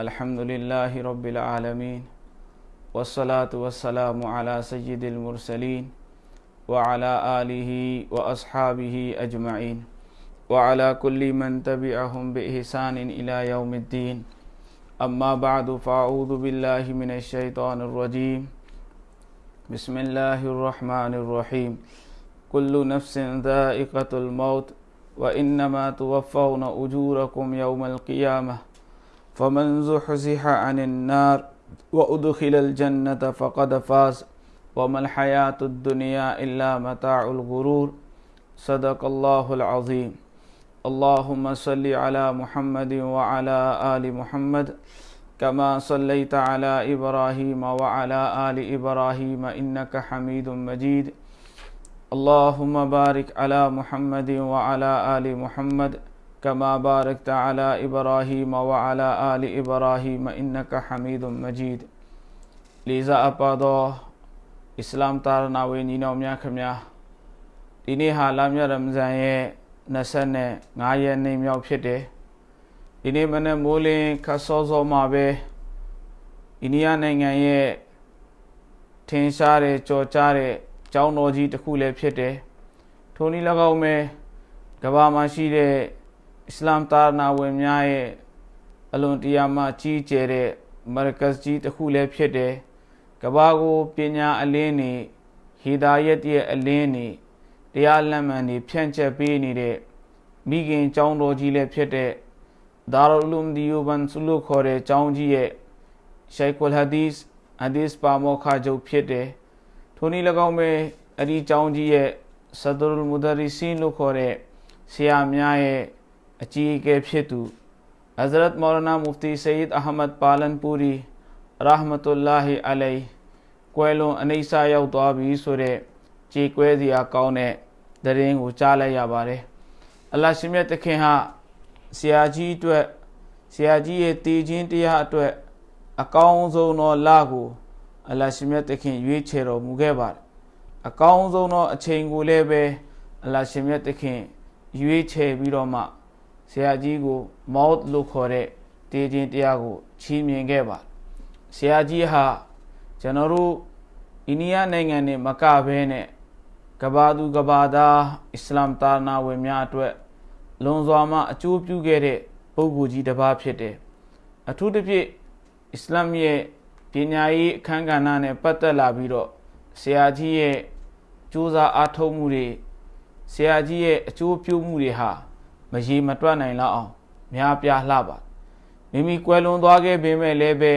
الحمد لله رب العالمين والصلاة والسلام على سيد المرسلين وعلى آله وأصحابه أجمعين وعلى كل من تبعهم بإحسان إلى يوم الدين. أما بعد فأعوذ بالله من الشيطان الرجيم. بسم الله الرحمن الرحيم. كل نفس ذائقة الموت وإنما توفون أجوركم يوم القيامة. فمن زحزح عن النار وأدخل الجنة فقد فاز وما الحياة الدنيا إلا متاع الغرور. صدق الله العظيم. اللهم صل على محمد وعلى آل محمد كما صليت على إبراهيم وعلى آل إبراهيم إنك حميد مجيد. اللهم بارك على محمد وعلى آل محمد كما باركت على إبراهيم وعلى آل إبراهيم إنك حميد مجيد لذا أبادو إسلام تارنا وينينا وميا كميا ဒီနေ့ဟာလာမြရမဇန်ရဲ့25ရက်နေ့မြောက်ဖြစ်တယ်ဒီနေ့မနေ့မိုးလင်းခတ်စောစောမှာပဲအိန္ဒိယနိုင်ငံရဲ့ထင်ရှားတဲ့ကြော်ကြားတဲ့ကျောင်းတော်ကြီးတစ်ခုလည်းဖြစ်တယ်ထိုနည်း၎င်းပဲကဘာမှာရှိတဲ့ အစ္စလာမ်တာနာဝင်များရဲ့အလွန်တရာမှကြီးကျယ်တဲ့မရကတ်ကြီးတစ်ခုလည်းဖြစ်တယ်ကဘာကိုပညာအလင်းနေဟီဒါယတ်ရဲ့အလင်းနေတရားလက်မှန်တွေဖြန့်ချက်ပေးနေတဲ့မိခင်ကျောင်းတော်ကြီးလည်းဖြစ်တဲ့ဒါရူလုံဒီယိုဘန်ဆူလုခေါ်တဲ့ကျောင်းကြီးရဲ့ရှိုက်ကွလ်ဟာဒီစ်ဟာဒီစ်ပါမောခါချုပ်ဖြစ်တယ်ထိုနည်း၎င်းပဲအဲ့ဒီကျောင်းကြီးရဲ့ဆဒရူမူဒါရီဆင်းလို့ခေါ်တဲ့ဆရာများရဲ့ အကြီးအကဲဖြစ်သူအဇရတ်မောရနာမူဖတီဆေယစ်အဟမတ်ပါလန်ပူရီရာဟမတုလ္လာဟီအလိုင်ကွယ်လွန်အနိစ္စရောက်သွားပြီဆိုတဲ့ကြေ क्वे စရာကောင်းတဲ့သတင်းကိုကြားလိုက်ရပါတယ်။အလရှင်မြတ်သခင်ဟာဆရာကြီးအတွက်ဆရာကြီးရဲ့တည်ခြင်းတရားအတွက်အကောင်းဆုံးသောလကိုအလရှင်မြတ်သခင်ရွေးချယ်တော်မူခဲ့ပါတယ်။အကောင်းဆုံးသောအချိန်ကိုလည်းပဲအလရှင်မြတ်သခင်ရွေးချယ်ပြီးတော့မှ ဆရာကြီးကိုမောတ်လို့ခေါ်တဲ့တည်ခြင်းတရားကိုချီးမြှင့်ခဲ့ပါတယ်ဆရာကြီးဟာကျွန်တော်တို့အိန္ဒိယနိုင်ငံနဲ့မကဘဲနဲ့ကဘာသူကဘာသားအစ္စလာမ်တာနာဝင်များအတွက်လွန်စွာမှအကျိုးပြုခဲ့တဲ့ပုဂ္ဂိုလ်ကြီးတစ်ပါးဖြစ်တယ်အထူးသဖြင့်အစ္စလာမ်ရဲ့ပညာရေးအခမ်းကဏ္ဍနဲ့ပတ်သက်လာပြီးတော့ဆရာကြီးရဲ့ကြိုးစားအားထုတ်မှုတွေဆရာကြီးရဲ့အကျိုးပြုမှုတွေဟာ မရေမတွက်နိုင်လောက်အောင်များပြားလှပါမိမိကွယ်လွန်သွားခဲ့ပေမဲ့လည်းပဲ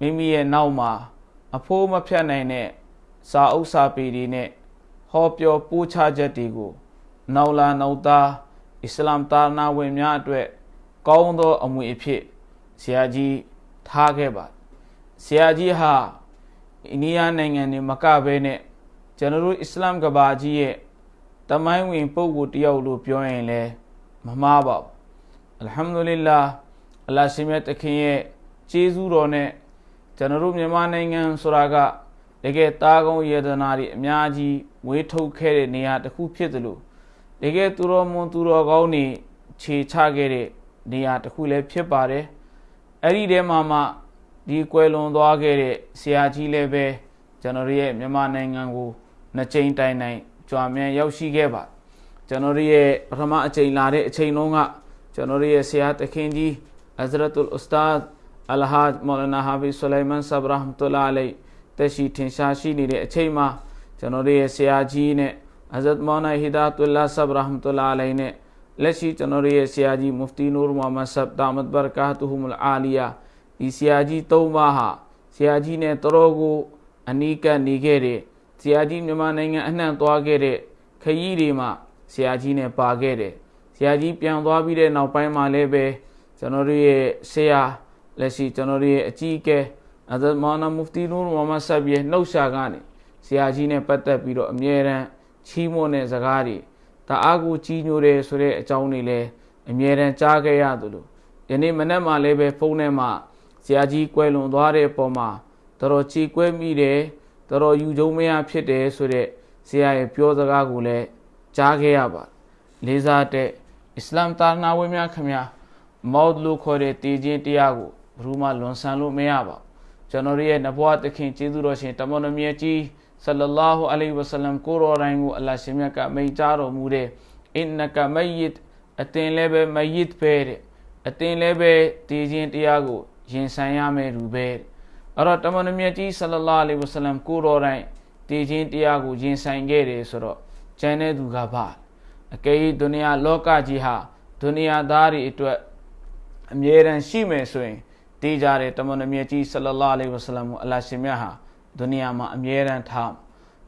မိမိရဲ့နောက်မှာအဖိုးမဖြတ်နိုင်တဲ့စာအုပ်စာပေတွေနဲ့ဟောပြောပို့ချချက်တွေကိုနောက်လာနောက်သားအစ္စလာမ်တာနာဝင်များအတွက်ကောင်းသောအမွေအဖြစ်ဆရာကြီးထားခဲ့ပါဆရာကြီးဟာအိန္ဒိယနိုင်ငံနေမကဘဲနဲ့ကျွန်တော်တို့အစ္စလာမ်ကဘာကြီးရဲ့တမိုင်းဝင်ပုဂ္ဂိုလ်တယောက်လို့ပြောရင်လည်း မမှားပါဘူးအလ်ဟမ်ဒူလ illah အလ္လာဟ်ရှင်မြတ်တခင်ရဲ့ကျေးဇူးတော်နဲ့ကျွန်တော်တို့မြန်မာနိုင်ငံဆိုတာကတကယ်တာကုန်းယေဒနာတွေအများကြီးဝေးထုတ်ခဲ့တဲ့နေရာတစ်ခုဖြစ်သလိုတကယ်သူတော်မွန်သူတော်ကောင်းတွေခြေချခဲ့တဲ့နေရာတစ်ခုလည်းဖြစ်ပါတယ်အဲ့ဒီထဲမှာမှဒီကွယ်လွန်သွားခဲ့တဲ့ဆရာကြီးလည်းပဲကျွန်တော်ရဲ့မြန်မာနိုင်ငံကိုနှစ်ကြိမ်တိုင်တိုင်ကြွားမြန်ရောက်ရှိခဲ့ပါ ကျွန်တော်ရဲ့ပထမအချိန်လာတဲ့အချိန်လုံးကကျွန်တော်ရဲ့ဆရာတခင်ကြီး Hazratul Ustad အလဟာမောလနာဟာဖီဆူလိုင်မန်ဆဘရဟ်မတူလာအလိုင်တက်ရှိထင်ရှားရှိနေတဲ့အချိန်မှာကျွန်တော်တို့ရဲ့ဆရာကြီးနဲ့ဟဇရတ်မောနာဟီဒါတူလာဆဘရဟ်မတူလာအလိုင်နဲ့လက်ရှိကျွန်တော်တို့ရဲ့ဆရာကြီးမူဖတီနူရ်မိုဟမ္မဒ်ဆပ်တာမတ်ဘရကာတူဟူမလ်အာလီယာဒီဆရာကြီးသုံးပါးဟာဆရာကြီးနဲ့တော်ကိုအနီးကပ်နေခဲ့တဲ့ဆရာကြီးမြန်မာနိုင်ငံအနှံ့သွားခဲ့တဲ့ခရီးတွေမှာ ဆရာကြီးနဲ့ပါခဲ့တယ်ဆရာကြီးပြန်သွားပြီးတဲ့နောက်ပိုင်းမှာလည်းပဲကျွန်တော်တို့ရဲ့ဆရာလက်ရှိကျွန်တော်တို့ရဲ့အကြီးအကဲအဇတ်မောနာမူဖတီနူရ်မိုဟမ္မဒ်ဆပ်ရဲ့နှုတ်ရှာကနေဆရာကြီးနဲ့ပတ်သက်ပြီးတော့အမြဲတမ်းချီးမွမ်းတဲ့စကားတွေတအားကိုကြီးညိုတယ်ဆိုတဲ့အကြောင်းတွေလည်းအမြဲတမ်းကြားခဲ့ရသလိုယနေ့မနေ့မှလည်းပဲဖုန်းထဲမှာဆရာကြီးကွယ်လွန်သွားတဲ့အပေါ်မှာတော်တော်ချီကွဲမိတယ်တော်တော်ယူကြုံမရဖြစ်တယ်ဆိုတဲ့ဆရာရဲ့ပြောစကားကိုလည်း ကြားခဲ့ရပါလေးစားတဲ့အစ္စလာမ်တာနာဝင်များခင်ဗျာမောဒ်လို့ခေါ်တဲ့တည်ခြင်းတရားကိုဘယ်သူမှလွန်ဆန်လို့မရပါဘူးကျွန်တော်ရဲ့နဘွားသခင်ကျေးဇူးတော်ရှင်တမန်တော်မြတ်ကြီးဆလလာဟူအလိုင်ဝဆလမ်ကိုရောတိုင်းကိုအလ္လာဟ်ရှင်မြတ်ကမိန့်ကြားတော်မူတဲ့အင်နကမယစ်အတင်လည်းပဲမယစ်ပဲတဲ့အတင်လည်းပဲတည်ခြင်းတရားကိုရင်ဆိုင်ရမယ်လူပဲအဲ့တော့တမန်တော်မြတ်ကြီးဆလလာအလိုင်ဝဆလမ်ကိုရောတိုင်းတည်ခြင်းတရားကိုရင်ဆိုင်ခဲ့တယ်ဆိုတော့ ကျန်တဲ့သူကဘာအကယ်၍ဒုနီယာလောကကြီးဟာဒုနီယာသားတွေအတွက်အမြဲတမ်းရှိမယ်ဆိုရင်တည်ကြတယ်တမန်တော်မြတ်ကြီးဆလလာအလိုင်ဝဆလမ်ကိုအလ္လာဟ်ရှင်မြတ်ဟာဒုနီယာမှာအမြဲတမ်းထား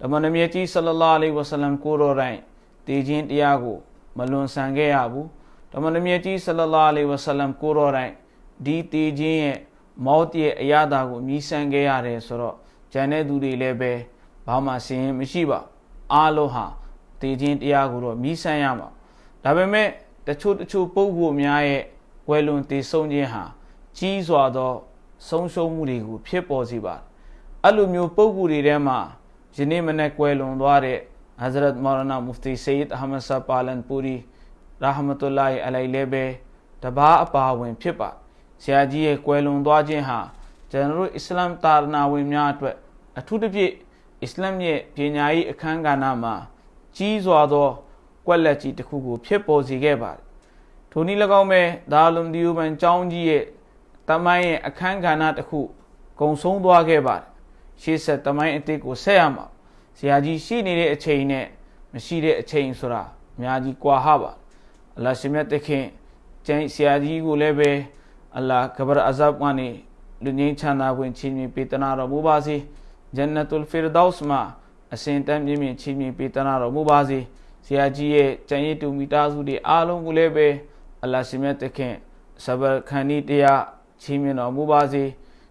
တမန်တော်မြတ်ကြီးဆလလာအလိုင်ဝဆလမ်ကိုရောတိုင်းတည်ခြင်းတရားကိုမလွန်ဆန်ခဲ့ရဘူးတမန်တော်မြတ်ကြီးဆလလာအလိုင်ဝဆလမ်ကိုရောတိုင်းဒီတည်ခြင်းရဲ့မောတ်ရဲ့အရာတာကိုမြည်ဆန်ခဲ့ရတယ်ဆိုတော့ဂျန်တဲ့သူတွေလည်းပဲဘာမှစင်ရင်မရှိပါအားလုံးဟာ တေခြင်းတရားကိုတော့မိဆန်းရမှာဒါပေမဲ့တချို့တချို့ပုဂ္ဂိုလ်များရဲ့ဝယ်လွန်တေဆုံးခြင်းဟာကြီးစွာသော ဆုံးရှုံးမှုတွေကိုဖြစ်ပေါ်စေပါတယ်အဲ့လိုမျိုးပုဂ္ဂိုလ်တွေထဲမှာယနေ့မနေ့ကွယ်လွန်သွားတဲ့ဟဇရတ်မောရနာမူဖတီဆေယစ်အဟမဒ်ဆာပါလန်ပူရီရာဟမတ်လာဟီအလိုင်လည်းပဲတဘာအပါဝင်ဖြစ်ပါဆရာကြီးရဲ့ကွယ်လွန်သွားခြင်းဟာကျွန်တော်တို့အစ္စလာမ်တာရနာဝင်များအတွက်အထူးသဖြင့်အစ္စလာမ်ရဲ့ပညာရေးအခမ်းကဏ္ဍမှာ ကြီးစွာသောကွက်လက်ကြီးတစ်ခုကိုဖြစ်ပေါ်စေခဲ့ပါတယ်ထိုနည်း၎င်းပဲဒါလုံဒီယိုဘန်ကျောင်းကြီးရဲ့တမိုင်းရဲ့အခမ်းကဏ္ဍတစ်ခုကုံဆုံးသွားခဲ့ပါတယ်ရှေ့ဆက်တမိုင်းအစ်စ်ကိုဆက်ရမှာဆရာကြီးရှိနေတဲ့အချိန်နဲ့မရှိတဲ့အချိန်ဆိုတာအများကြီးကွာဟပါအလ္လာဟ်ရှင်မြတ်တခင်ကျန်ဆရာကြီးကိုလည်းပဲအလ္လာဟ်ကဘရအဇပ်ကနေလူငင်းချမ်းသာဝင်ချီးမြှင့်ပေးတနာတော်မူပါစေဂျန်နတုလ်ဖီရဒေါစ်မှာ အစဉ်တမ်းမြင့်မြင့်ချီးမြှင့်ပေးတနာတော်မူပါစေဆရာကြီးရဲ့ကျန်ရည်တူမိသားစုတွေအားလုံးကိုလည်းပဲအလ္လာဟ်ရှင်မြတ်တခင်ဆဘခန်နီတရားချီးမြှင့်တော်မူပါစေ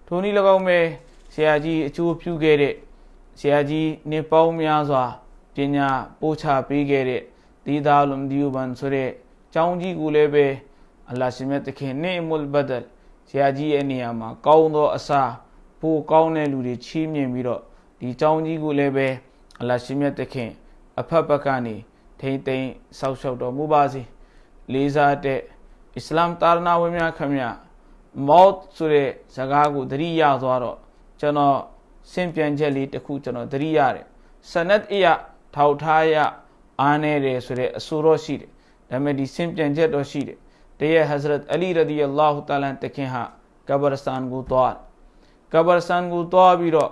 ထိုနည်း၎င်းပဲဆရာကြီးအကျိုးပြုခဲ့တဲ့ဆရာကြီးနေပေါင်းများစွာပညာပို့ချပေးခဲ့တဲ့ဒီဒါလုံဒီယူဘန်ဆိုတဲ့ကျောင်းကြီးကိုလည်းပဲအလ္လာဟ်ရှင်မြတ်တခင်နေမုလ်ဘဒလ်ဆရာကြီးရဲ့နေရာမှာကောင်းသောအစာပိုကောင်းတဲ့လူတွေချီးမြှင့်ပြီးတော့ ဒီကျောင်းကြီးကိုလည်းပဲအလ္လာဟ်ရှင်မြတ်တခင်အဖက်ဖက်ကနေထိမ့်သိမ်းဆောက်ရှောက်တော်မူပါစေလေးစားတဲ့အစ္စလာမ်တာရနာဝင်များခမရမော့ဆိုတဲ့ဇကားကိုသတိရသွားတော့ကျွန်တော်စင်ပြန်ချက်လေးတစ်ခုကျွန်တော်သတိရတယ်စနတ်အယထောက်ထားရအားနေတယ်ဆိုတဲ့အဆိုတော့ရှိတယ်ဒါပေမဲ့ဒီစင်ပြန်ချက်တော့ရှိတယ်တရဟဇရတ်အလီရဒီအလာဟူတာလန်တခင်ဟာကဘရစတန်ကိုသွားကဘရစတန်ကိုသွားပြီးတော့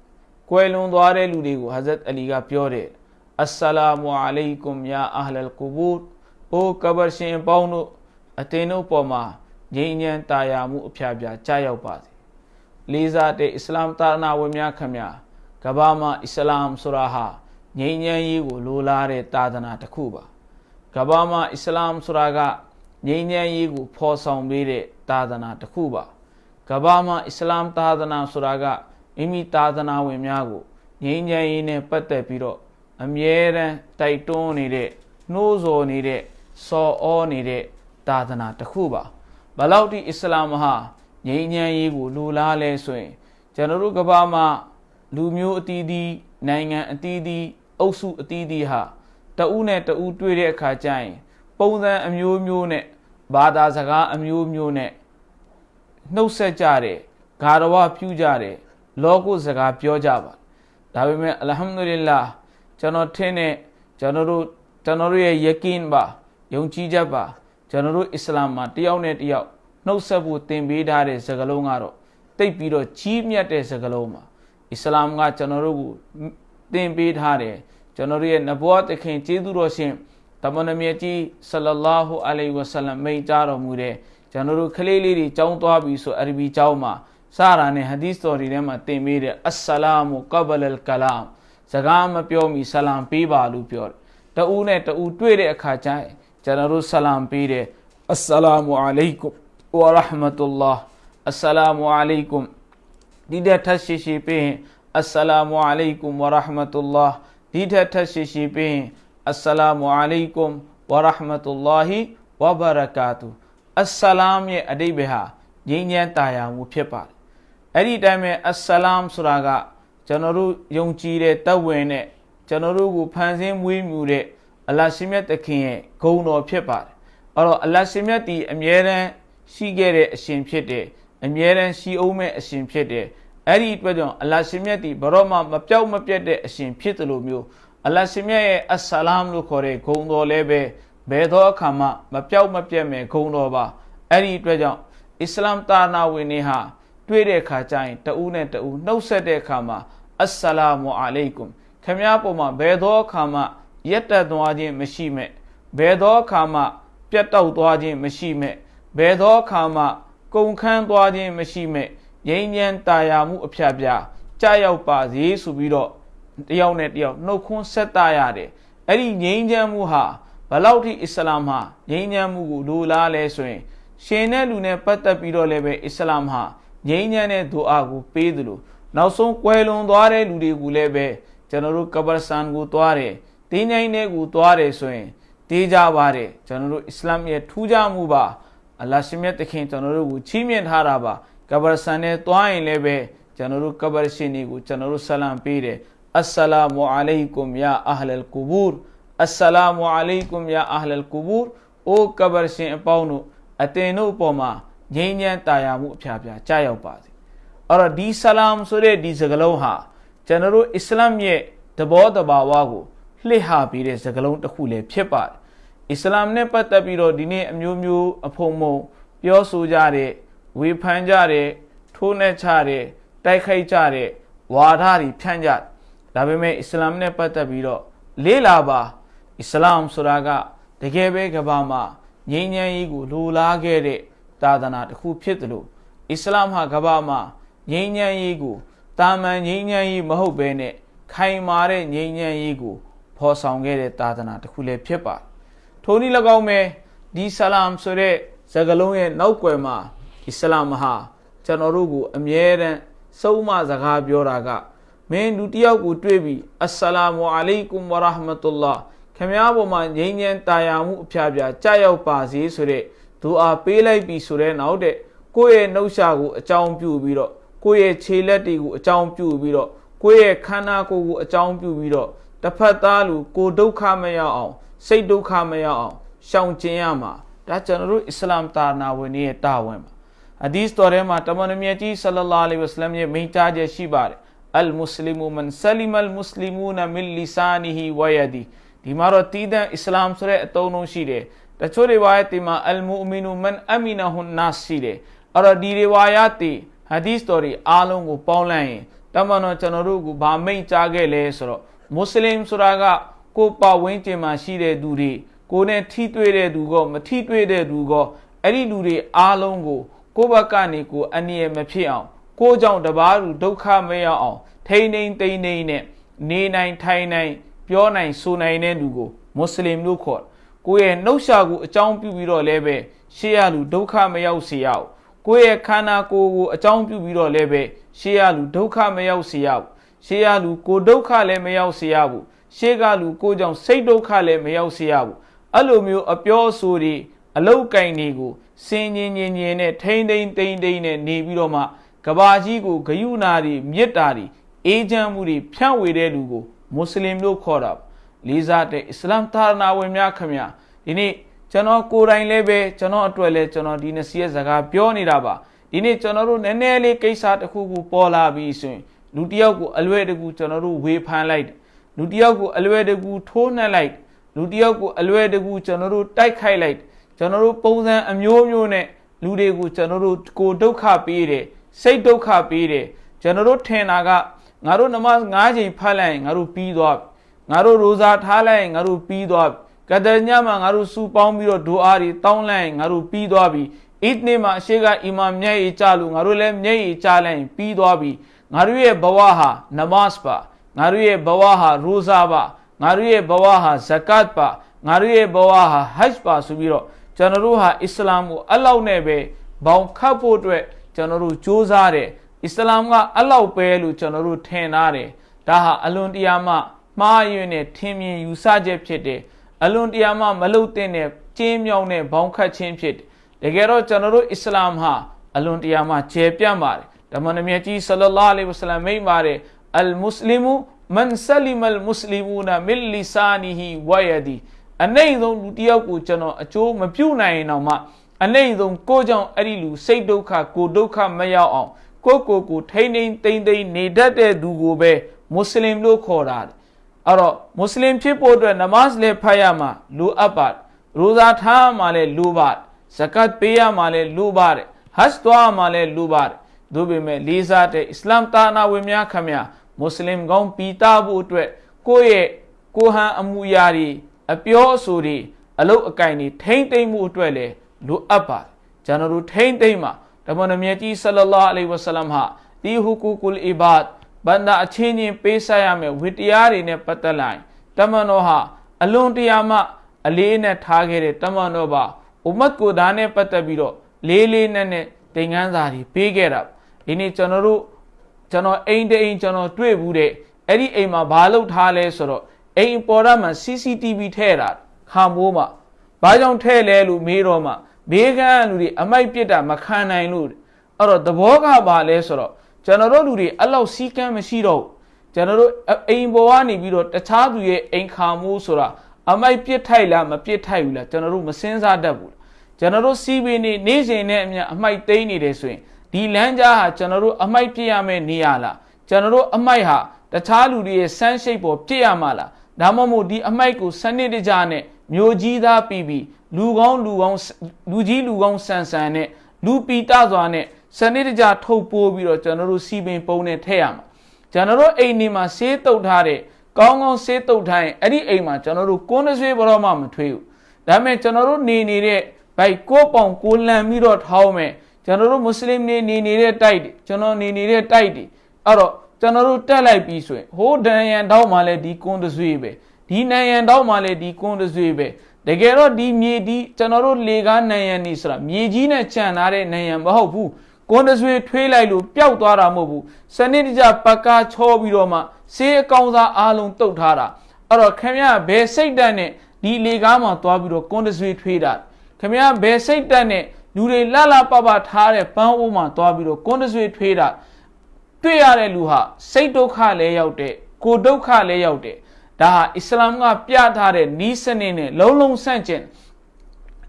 ကွယ်လွန်သွားတဲ့လူတွေကိုဟဇရတ်အလီကပြောတယ်အစ္စလာမူအလိုင်ကွမ်ယာအဟလ်ကူဘူအိုကဘာရှင်ပေါင်းတို့အတင်းတို့ပေါ်မှာငြိမ်းချမ်းတာယာမှုအဖျားဖျားကြားရောက်ပါစေလေးစားတဲ့အစ္စလာမ်တာနာဝင်များခမညာကဘာမှာအစ္စလာမ်ဆိုတာဟာငြိမ်းချမ်းရေးကိုလိုလားတဲ့တာသနာတစ်ခုပါကဘာမှာအစ္စလာမ်ဆိုတာကငြိမ်းချမ်းရေးကိုဖော်ဆောင်ပေးတဲ့တာသနာတစ်ခုပါကဘာမှာအစ္စလာမ်သာသနာဆိုတာက မိမိသာသနာဝင်များကိုငြိမ်းချမ်းရေးနဲ့ပတ်သက်ပြီးတော့အမြဲတမ်းတိုက်တွန်းနေတဲ့နှိုးဆော်နေတဲ့စော်ဩနေတဲ့သာသနာတစ်ခုပါဘလောက်ဒီအစ္စလာမ်ဟာငြိမ်းချမ်းရေးကိုလိုလားလဲဆိုရင်ကျွန်တော်တို့ကဘာမှာလူမျိုးအသီးသီးနိုင်ငံအသီးသီးအုပ်စုအသီးသီးဟာတဦးနဲ့တဦးတွေ့တဲ့အခါကျရင် ပုံစံအမျိုးမျိုးနဲ့ဘာသာစကားအမျိုးမျိုးနဲ့နှုတ်ဆက်ကြတယ်ဂါရဝပြုကြတယ် လောကုစကားပြောကြပါဒါပေမဲ့အလဟမ်ဒူလ illah ကျွန်တော်ထင်တဲ့ကျွန်တော်တို့ကျွန်တော်တို့ရဲ့ယကင်းပါယုံကြည်ချက်ပါကျွန်တော်တို့အစ္စလာမ်မှာတယောက်နဲ့တယောက်နှုတ်ဆက်ဖို့သင်ပေးထားတဲ့စကားလုံးကတော့တိတ်ပြီးတော့ကြီးမြတ်တဲ့စကားလုံးပါအစ္စလာမ်ကကျွန်တော်တို့ကိုသင်ပေးထားတယ်ကျွန်တော်တို့ရဲ့နဘဝတခင်ကျေးဇူးတော်ရှင်တမန်တော်မြတ်ကြီးဆလလာဟူအလိုင်ဝဆလမ်မိန့်ကြားတော်မူတဲ့ကျွန်တော်တို့ကလေးလေးတွေကြောင်းသွားပြီဆိုအရဘီကျောင်းမှာ စရာနဲ့ဟဒီသ်တော်တွေထဲမှာသင်ပေးတဲ့အစ္စလာမူကဘလ်ကလာမ်စကားမပြောမီဆလမ်ပေးပါလို့ပြောတယ်တူနဲ့တူတွေ့တဲ့အခါကျရင်ကျွန်တော်တို့ဆလမ်ပေးတယ်အစ္စလာမူအလိုင်ကွမ်ဝရဟမတုလ္လာအစ္စလာမူအလိုင်ကွမ်ဒီတဲ့ထပ်ရှိရှိပြီးရင်အစ္စလာမုအလိုင်ကွမ်ဝရဟမတုလာဒီတဲ့ထပ်ရှိရှိပြီးရင်အစ္စလာမုအလိုင်ကွမ်ဝရဟမတုလာဟီဝဘရကာတူအစ္စလာမ်ရဲ့အတိတ်ပဲဟာငြိမ်းချမ်းတာယာမှုဖြစ်ပါတယ် အဲ့ဒီတိုင်းပဲအစ္စလာမ်ဆိုတာကကျွန်တော်တို့ယုံကြည်တဲ့တဝင်နဲ့ကျွန်တော်တို့ကိုဖန်ဆင်းမွေးမြူတဲ့အလ္လာရှိမြတ်သခင်ရဲ့ဂုဏ်တော်ဖြစ်ပါတယ်အဲ့တော့အလ္လာရှိမြတ်ဒီအမြဲတမ်းရှိခဲ့တဲ့အရှင်ဖြစ်တယ်အမြဲတမ်းရှိအောင်မဲ့အရှင်ဖြစ်တယ်အဲ့ဒီအတွက်ကြောင့်အလ္လာရှင်မြတ်ဒီဘရောမှမပြောက်မပြတ်တဲ့အရှင်ဖြစ်တယ်လို့မျိုးအလ္လာရှင်မြတ်ရဲ့အဆလာမ်လို့ခေါ်တဲ့ဂုဏ်တော်လည်းပဲဘယ်သောအခါမှမပြောက်မပြတ်မဲ့ဂုဏ်တော်ပါအဲ့ဒီအတွက်ကြောင့်အစ္စလာမ်တာနာဝင်နေဟာ တွေ့တဲ့အခါကျရင်တဦးနဲ့တဦးနှုတ်ဆက်တဲ့အခါမှာအစ္စလာမုအလိုင်ကွမ်ခမည်းပေါ်မှာဘယ်သောအခါမှရက်တက်သွားခြင်းမရှိမဲ့ဘယ်သောအခါမှပြတ်တောက်သွားခြင်းမရှိမဲ့ဘယ်သောအခါမှကုန်ခန်းသွားခြင်းမရှိမဲ့ငြိမ်းချမ်းတာယာမှုအဖျက်ပြကြာရောက်ပါစေဆိုပြီးတော့တယောက်နဲ့တယောက်နှုတ်ခွန်းဆက်တာရတယ်အဲ့ဒီငြိမ်းချမ်းမှုဟာဘလောက်ထိအစ္စလာမ်ဟာငြိမ်းချမ်းမှုကိုလိုလားလဲဆိုရင်ရှင်တဲ့လူနဲ့ပတ်သက်ပြီးတော့လည်းပဲအစ္စလာမ်ဟာ ငြိမ်းချမ်းတဲ့ဒူအာကိုပေးတယ်လို့နောက်ဆုံးကွယ်လွန်သွားတဲ့လူတွေကိုလည်းပဲကျွန်တော်တို့ကဘာဆန်ကိုသွားတယ်တင်းငိုင်းတဲ့ကိုသွားတယ်ဆိုရင်တေးကြပါတယ်ကျွန်တော်တို့အစ္စလာမ်ရဲ့ထူးခြားမှုပါအလ္လာဟ်ရှင်မြတ်တခင်ကျွန်တော်တို့ကိုချီးမြှင့်ထားတာပါကဘာဆန်နဲ့သွားရင်လည်းပဲကျွန်တော်တို့ကဘာရှင်တွေကိုကျွန်တော်တို့ဆလမ်ပေးတယ်အစ္စလာမုအလိုင်ကွမ်ယာအဟ်လ်ကူဘူရ်အစ္စလာမုအလိုင်ကွမ်ယာအဟ်လ်ကူဘူရ်အိုကဘာရှင်အပေါင်းတို့အတင်တို့အပေါ်မှာ ငြိမ်းချမ်းတာယာမှုအဖျားဖျားကြားရောက်ပါစေအဲ့တော့ဒီဆလမ်ဆိုတဲ့ဒီစကားလုံးဟာကျွန်တော်တို့အစ္စလာမ်ရဲ့တဘောတဘာဝကိုလှစ်ဟာပြီးတဲ့စကားလုံးတစ်ခုလည်းဖြစ်ပါတယ်အစ္စလာမ်နဲ့ပတ်သက်ပြီးတော့ဒီနေ့အမျိုးမျိုးအဖုံမုံပြောဆိုကြတဲ့ဝေဖန်ကြတဲ့ထိုးနှက်ချတဲ့တိုက်ခိုက်ကြတဲ့ဝါဒတွေဖြန့်ကြဒါပေမဲ့အစ္စလာမ်နဲ့ပတ်သက်ပြီးတော့လေးလာပါအစ္စလာမ်ဆိုတာကတကယ်ပဲကဘာမှာငြိမ်းချမ်းရေးကိုလိုလားခဲ့တဲ့ သာသနာတစ်ခုဖြစ်တယ်လို့အစ္စလာမ်ဟာကဘာမှာငြိမ်းချမ်းရေးကိုတာမန်ငြိမ်းချမ်းရေးမဟုတ်ဘဲနဲ့ခိုင်မာတဲ့ငြိမ်းချမ်းရေးကိုဖော်ဆောင်ခဲ့တဲ့သာသနာတစ်ခုလည်းဖြစ်ပါထိုနည်း၎င်းပဲဒီဆလမ်ဆိုတဲ့စကားလုံးရဲ့နောက်ွယ်မှာအစ္စလာမ်ဟာကျွန်တော်တို့ကိုအမြဲတမ်းစုံမစကားပြောတာကမင်းလူတယောက်ကိုတွေ့ပြီးအစ္စလာမအလိုင်ကွမ်ဝရဟမတုလာခမည်းပေါ်မှာငြိမ်းချမ်းတာယာမှုအဖျားပြကြာရောက်ပါစေဆိုတဲ့ ဒူအာပေးလိုက်ပြီးဆိုတဲ့နောက်တဲ့ကိုယ့်ရဲ့နှုတ်ရှာကိုအကြောင်းပြုပြီးတော့ကိုယ့်ရဲ့ခြေလက်တွေကိုအကြောင်းပြုပြီးတော့ကိုယ့်ရဲ့ခန္ဓာကိုယ်ကိုအကြောင်းပြုပြီးတော့တစ်ဖက်သားလူကိုဒုက္ခမရောက်အောင်စိတ်ဒုက္ခမရောက်အောင်ရှောင်ကျဉ်ရမှာဒါကျွန်တော်တို့အစ္စလာမ်တာနာဝင်ရဲ့တာဝန်ပါအဒီစ်တော်ထဲမှာတမန်တော်မြတ်ကြီးဆလလာလဟ်ဝဆလမ်ရဲ့မိန့်ကြားချက်ရှိပါတယ်အလ်မုစလီမူမန်ဆလီမအလ်မုစလီမူနမင်လီဆာနီဟီဝယဒီဒီမှာတော့တည်တဲ့အစ္စလာမ်ဆိုတဲ့အသုံးလုံးရှိတယ် တချို့တွေဝါယတ်ဒီမှာအလ်မူမီနူမန်အမီနဟွန်နာရှိတယ်အဲ့တော့ဒီတွေဝါယတ်ဒီဟဒီစ်တော်တွေအားလုံးကိုပေါင်းလိုက်ရင်တမန်တော်ကျွန်တော်တို့ကဗာမိတ်ကြားခဲ့လဲဆိုတော့မွတ်စလင်ဆိုတာကကိုပတ်ဝန်းကျင်မှာရှိတဲ့သူတွေကိုနဲ့ထိတွေ့တဲ့သူကမထိတွေ့တဲ့သူကအဲ့ဒီလူတွေအားလုံးကိုကိုဘက်ကနေကိုအနည်းမဖြစ်အောင်ကိုကြောင့်တပားလူဒုက္ခမရောက်အောင်ထိန်းထိန်တိန်တိန်နဲ့နေနိုင်ထိုင်နိုင်ပြောနိုင်ဆိုနိုင်တဲ့လူကိုမွတ်စလင်လို့ခေါ် ကိုယ့်ရဲ့နှုတ်ရှာကိုအကြောင်းပြုပြီးတော့လည်းပဲရှေးရလူဒုက္ခမရောက်စေရအောင်ကိုယ့်ရဲ့ခန္ဓာကိုယ်ကိုအကြောင်းပြုပြီးတော့လည်းပဲရှေးရလူဒုက္ခမရောက်စေရအောင်ရှေးရလူကိုဒုက္ခလည်းမရောက်စေရဘူးရှေးကလူကိုကြောင့်စိတ်ဒုက္ခလည်းမရောက်စေရဘူးအဲ့လိုမျိုးအပြောအဆိုတွေအလောက်ကင်တွေကိုစင်ငင်ငင်ငင်နဲ့ထိမ့်ထိမ့်တိမ့်တိမ့်နဲ့နေပြီးတော့မှကဘာကြီးကိုဂယုဏာတွေမေတ္တာတွေအေးချမ်းမှုတွေဖြန့်ဝေတဲ့လူကိုမွတ်စလင်လို့ခေါ်တာပါ လေးစားတဲ့အစ္စလာမ်သာနာဝင်များခင်ဗျာဒီနေ့ကျွန်တော်ကိုယ်တိုင်လည်းပဲကျွန်တော်အတွက်လည်းကျွန်တော်ဒီနစီရဲ့စကားပြောနေတာပါဒီနေ့ကျွန်တော်တို့နည်းနည်းလေးကိစ္စတစ်ခုခုပေါ်လာပြီးဆိုရင်လူတယောက်ကိုအလွယ်တကူကျွန်တော်တို့ဝေဖန်လိုက်လူတယောက်ကိုအလွယ်တကူထိုးနှက်လိုက်လူတယောက်ကိုအလွယ်တကူကျွန်တော်တို့တိုက်ခိုက်လိုက်ကျွန်တော်တို့ပုံစံအမျိုးမျိုးနဲ့လူတွေကိုကျွန်တော်တို့ကိုဒုက္ခပေးတယ်စိတ်ဒုက္ခပေးတယ်ကျွန်တော်တို့ထင်တာကငါတို့နမတ်၅ချိန်ဖတ်လိုက်ရင်ငါတို့ပြီးသွား ငါတို့ရိုဇာထားလိုက်ရင်ငါတို့ပြီးသွားကဒညမှာငါတို့စူပေါင်းပြီးတော့ဒူအာတွေတောင်းလိုက်ရင်ငါတို့ပြီးသွားပြီအစ်နေမှာအရှိကအီမာမျက်ရည်ကျလို့ငါတို့လည်းမျက်ရည်ကျလိုက်ရင်ပြီးသွားပြီငါတို့ရဲ့ဘဝဟာနမတ်ပါငါတို့ရဲ့ဘဝဟာရိုဇာပါငါတို့ရဲ့ဘဝဟာဇကတ်ပါငါတို့ရဲ့ဘဝဟာဟဂျ်ပါဆိုပြီးတော့ကျွန်တော်တို့ဟာအစ္စလာမ်ကိုအလောက်နဲ့ပဲဘောင်ခတ်ဖို့အတွက်ကျွန်တော်တို့စ조사တယ်အစ္စလာမ်ကအလောက်ပဲလို့ကျွန်တော်တို့ထင်ထားတယ်ဒါဟာအလွန်တရာမှ မှားယွင်းတဲ့ထင်မြင်ယူဆချက်ဖြစ်တယ်အလွန်တရာမှမလုတဲ့နဲ့ကျင်းမြောင်းတဲ့ဘောင်းခတ်ခြင်းဖြစ်တယ်တကယ်တော့ကျွန်တော်တို့အစ္စလာမ်ဟာအလွန်တရာမှကျယ်ပြန့်ပါတယ်ဓမ္မနမြတ်ကြီးဆလလောလဟ်အလိုင်းဝဆလမ်မိန့်ပါတယ်အလ်မုစလီမူမန်ဆလီမလ်မုစလီမူနာမီလီဆာနီဟီဝယဒီအနေဆုံးလူတယောက်ကိုကျွန်တော်အကျိုးမပြုနိုင်ရင်တော့မှအနေဆုံးကိုကြောင့်အဲ့ဒီလူစိတ်ဒုက္ခကိုဒုက္ခမရောက်အောင်ကိုကိုကိုထိမ့်ထိမ့်တိမ့်တိမ့်နေတတ်တဲ့သူကိုပဲမွတ်စလင်လို့ခေါ်တာ အဲ့တော့မွတ်စလင်ဖြစ်ဖို့အတွက်နမတ်လည်းဖတ်ရမှာလိုအပ်ပါရိုဇာထားမှလည်းလိုပါဇကတ်ပေးရမှလည်းလိုပါတယ်ဟတ်သွားမှလည်းလိုပါတယ်တို့ပေမဲ့လေးစားတဲ့အစ္စလာမ်တာနာဝင်များခမများမွတ်စလင်ကောင်းပီတာဖို့အတွက်ကိုယ့်ရဲ့ကိုဟန်အမှုရာတွေအပြောအဆိုတွေအလုတ်အကင်တွေထိမ့်သိမ့်မှုအတွက်လည်းလိုအပ်ပါတယ်ကျွန်တော်တို့ထိမ့်သိမ့်မှာဓမ္မနမြတ်ကြီးဆလလောအလိဝဆလမ်ဟာဒီဟူကူကုလ်အီဘတ် ဘန္တာအချင်းချင်းပေးဆက်ရမယ်ဝိတရားတွေနဲ့ပတ်သက်လိုက်တမန်တော်ဟာအလွန်တရာမှအလေးနဲ့ထားခဲ့တဲ့တမန်တော်ပါဥမတ်ကိုဒါနဲ့ပတ်သက်ပြီးတော့လေးလေးနဲ့နဲ့သင်ခန်းစာတွေပေးခဲ့တာဒီနေ့ကျွန်တော်တို့ကျွန်တော်အိမ်တအိမ်ကျွန်တော်တွေ့ဘူးတဲ့အဲ့ဒီအိမ်မှာဘာလုပ်ထားလဲဆိုတော့အိမ်ပေါ်ရမှာ CCTV ထည့်တာခါမိုးမှာဘာကြောင့်ထည့်လဲလို့မေးတော့မှဘေးကန်းလူတွေအမိုက်ပြစ်တာမခံနိုင်လို့အဲ့တော့သဘောကဘာလဲဆိုတော့ ကျွန်တော်တို့လူတွေအဲ့လောက်စီးကမ်းမရှိတော့ကျွန်တော်တို့အိမ်ပေါ်ကနေပြီးတော့တခြားသူရဲ့အိမ်ခါမိုးဆိုတာအမိုက်ပြစ်ထိုက်လားမပြစ်ထိုက်ဘူးလားကျွန်တော်တို့မစင်းစားတတ်ဘူးကျွန်တော်တို့စီးပင်နေနေစဉ်နဲ့အမြအမိုက်သိမ်းနေတယ်ဆိုရင်ဒီလမ်းကြားဟာကျွန်တော်တို့အမိုက်ပြစ်ရမယ့်နေရာလားကျွန်တော်တို့အမိုက်ဟာတခြားလူတွေရဲ့စမ်းရှိတ်ပေါ်ပြစ်ရမှာလားဒါမှမဟုတ်ဒီအမိုက်ကိုစနစ်တကျနဲ့မျိုးကြီးသားပြီးပြီးလူကောင်းလူကောင်းလူကြီးလူကောင်းဆန်ဆန်နဲ့လူပီတစွာနဲ့ စနစ်တကျထုတ်ပိုးပြီးတော့ကျွန်တော်တို့စီပင်ပုံနဲ့ထည့်ရမှာကျွန်တော်တို့အိမ်နေမှာဆေးတုပ်ထားတဲ့ကောင်းကောင်းဆေးတုပ်ထားရင်အဲ့ဒီအိမ်မှာကျွန်တော်တို့ကိုးနှဆွေးဘရောမှမထွေးဘူးဒါပေမဲ့ကျွန်တော်တို့နေနေတဲ့ဘိုက်ကိုပေါင်ကိုလန်ပြီးတော့ထောင်းမယ်ကျွန်တော်တို့မွတ်စလင်နေနေနေတဲ့တိုက်တွေကျွန်တော်နေနေတဲ့တိုက်တွေအဲ့တော့ကျွန်တော်တို့တက်လိုက်ပြီးဆိုရင်ဟိုးဒန်ရန်တောက်မှလည်းဒီကွန်းတဆွေးပဲဒီနန်ရန်တောက်မှလည်းဒီကွန်းတဆွေးပဲတကယ်တော့ဒီမြေဒီကျွန်တော်တို့လေကားနန်ရန်နေဆိုတာမြေကြီးနဲ့ခြံထားတဲ့နန်ရန်မဟုတ်ဘူး ကွန်းတဆွေးထွေးလိုက်လို့ပျောက်သွားတာမဟုတ်ဘူးစနစ်တကျပကားချောပြီးတော့မှဆေးအကောင်စားအားလုံးတုတ်ထားတာအဲ့တော့ခင်ဗျားဘယ်စိတ်တက်နဲ့ဒီလေကားမှာသွားပြီးတော့ကွန်းတဆွေးထွေးတာခင်ဗျားဘယ်စိတ်တက်နဲ့လူတွေလှလှပပထားတဲ့ပန်းအိုးမှာသွားပြီးတော့ကွန်းတဆွေးထွေးတာတွေ့ရတဲ့လူဟာစိတ်ဒုက္ခလည်းရောက်တဲ့ကိုဒုက္ခလည်းရောက်တဲ့ဒါဟာအစ္စလာမ်ကပြထားတဲ့နီးစနစ်နဲ့လုံးလုံးဆန့်ကျင်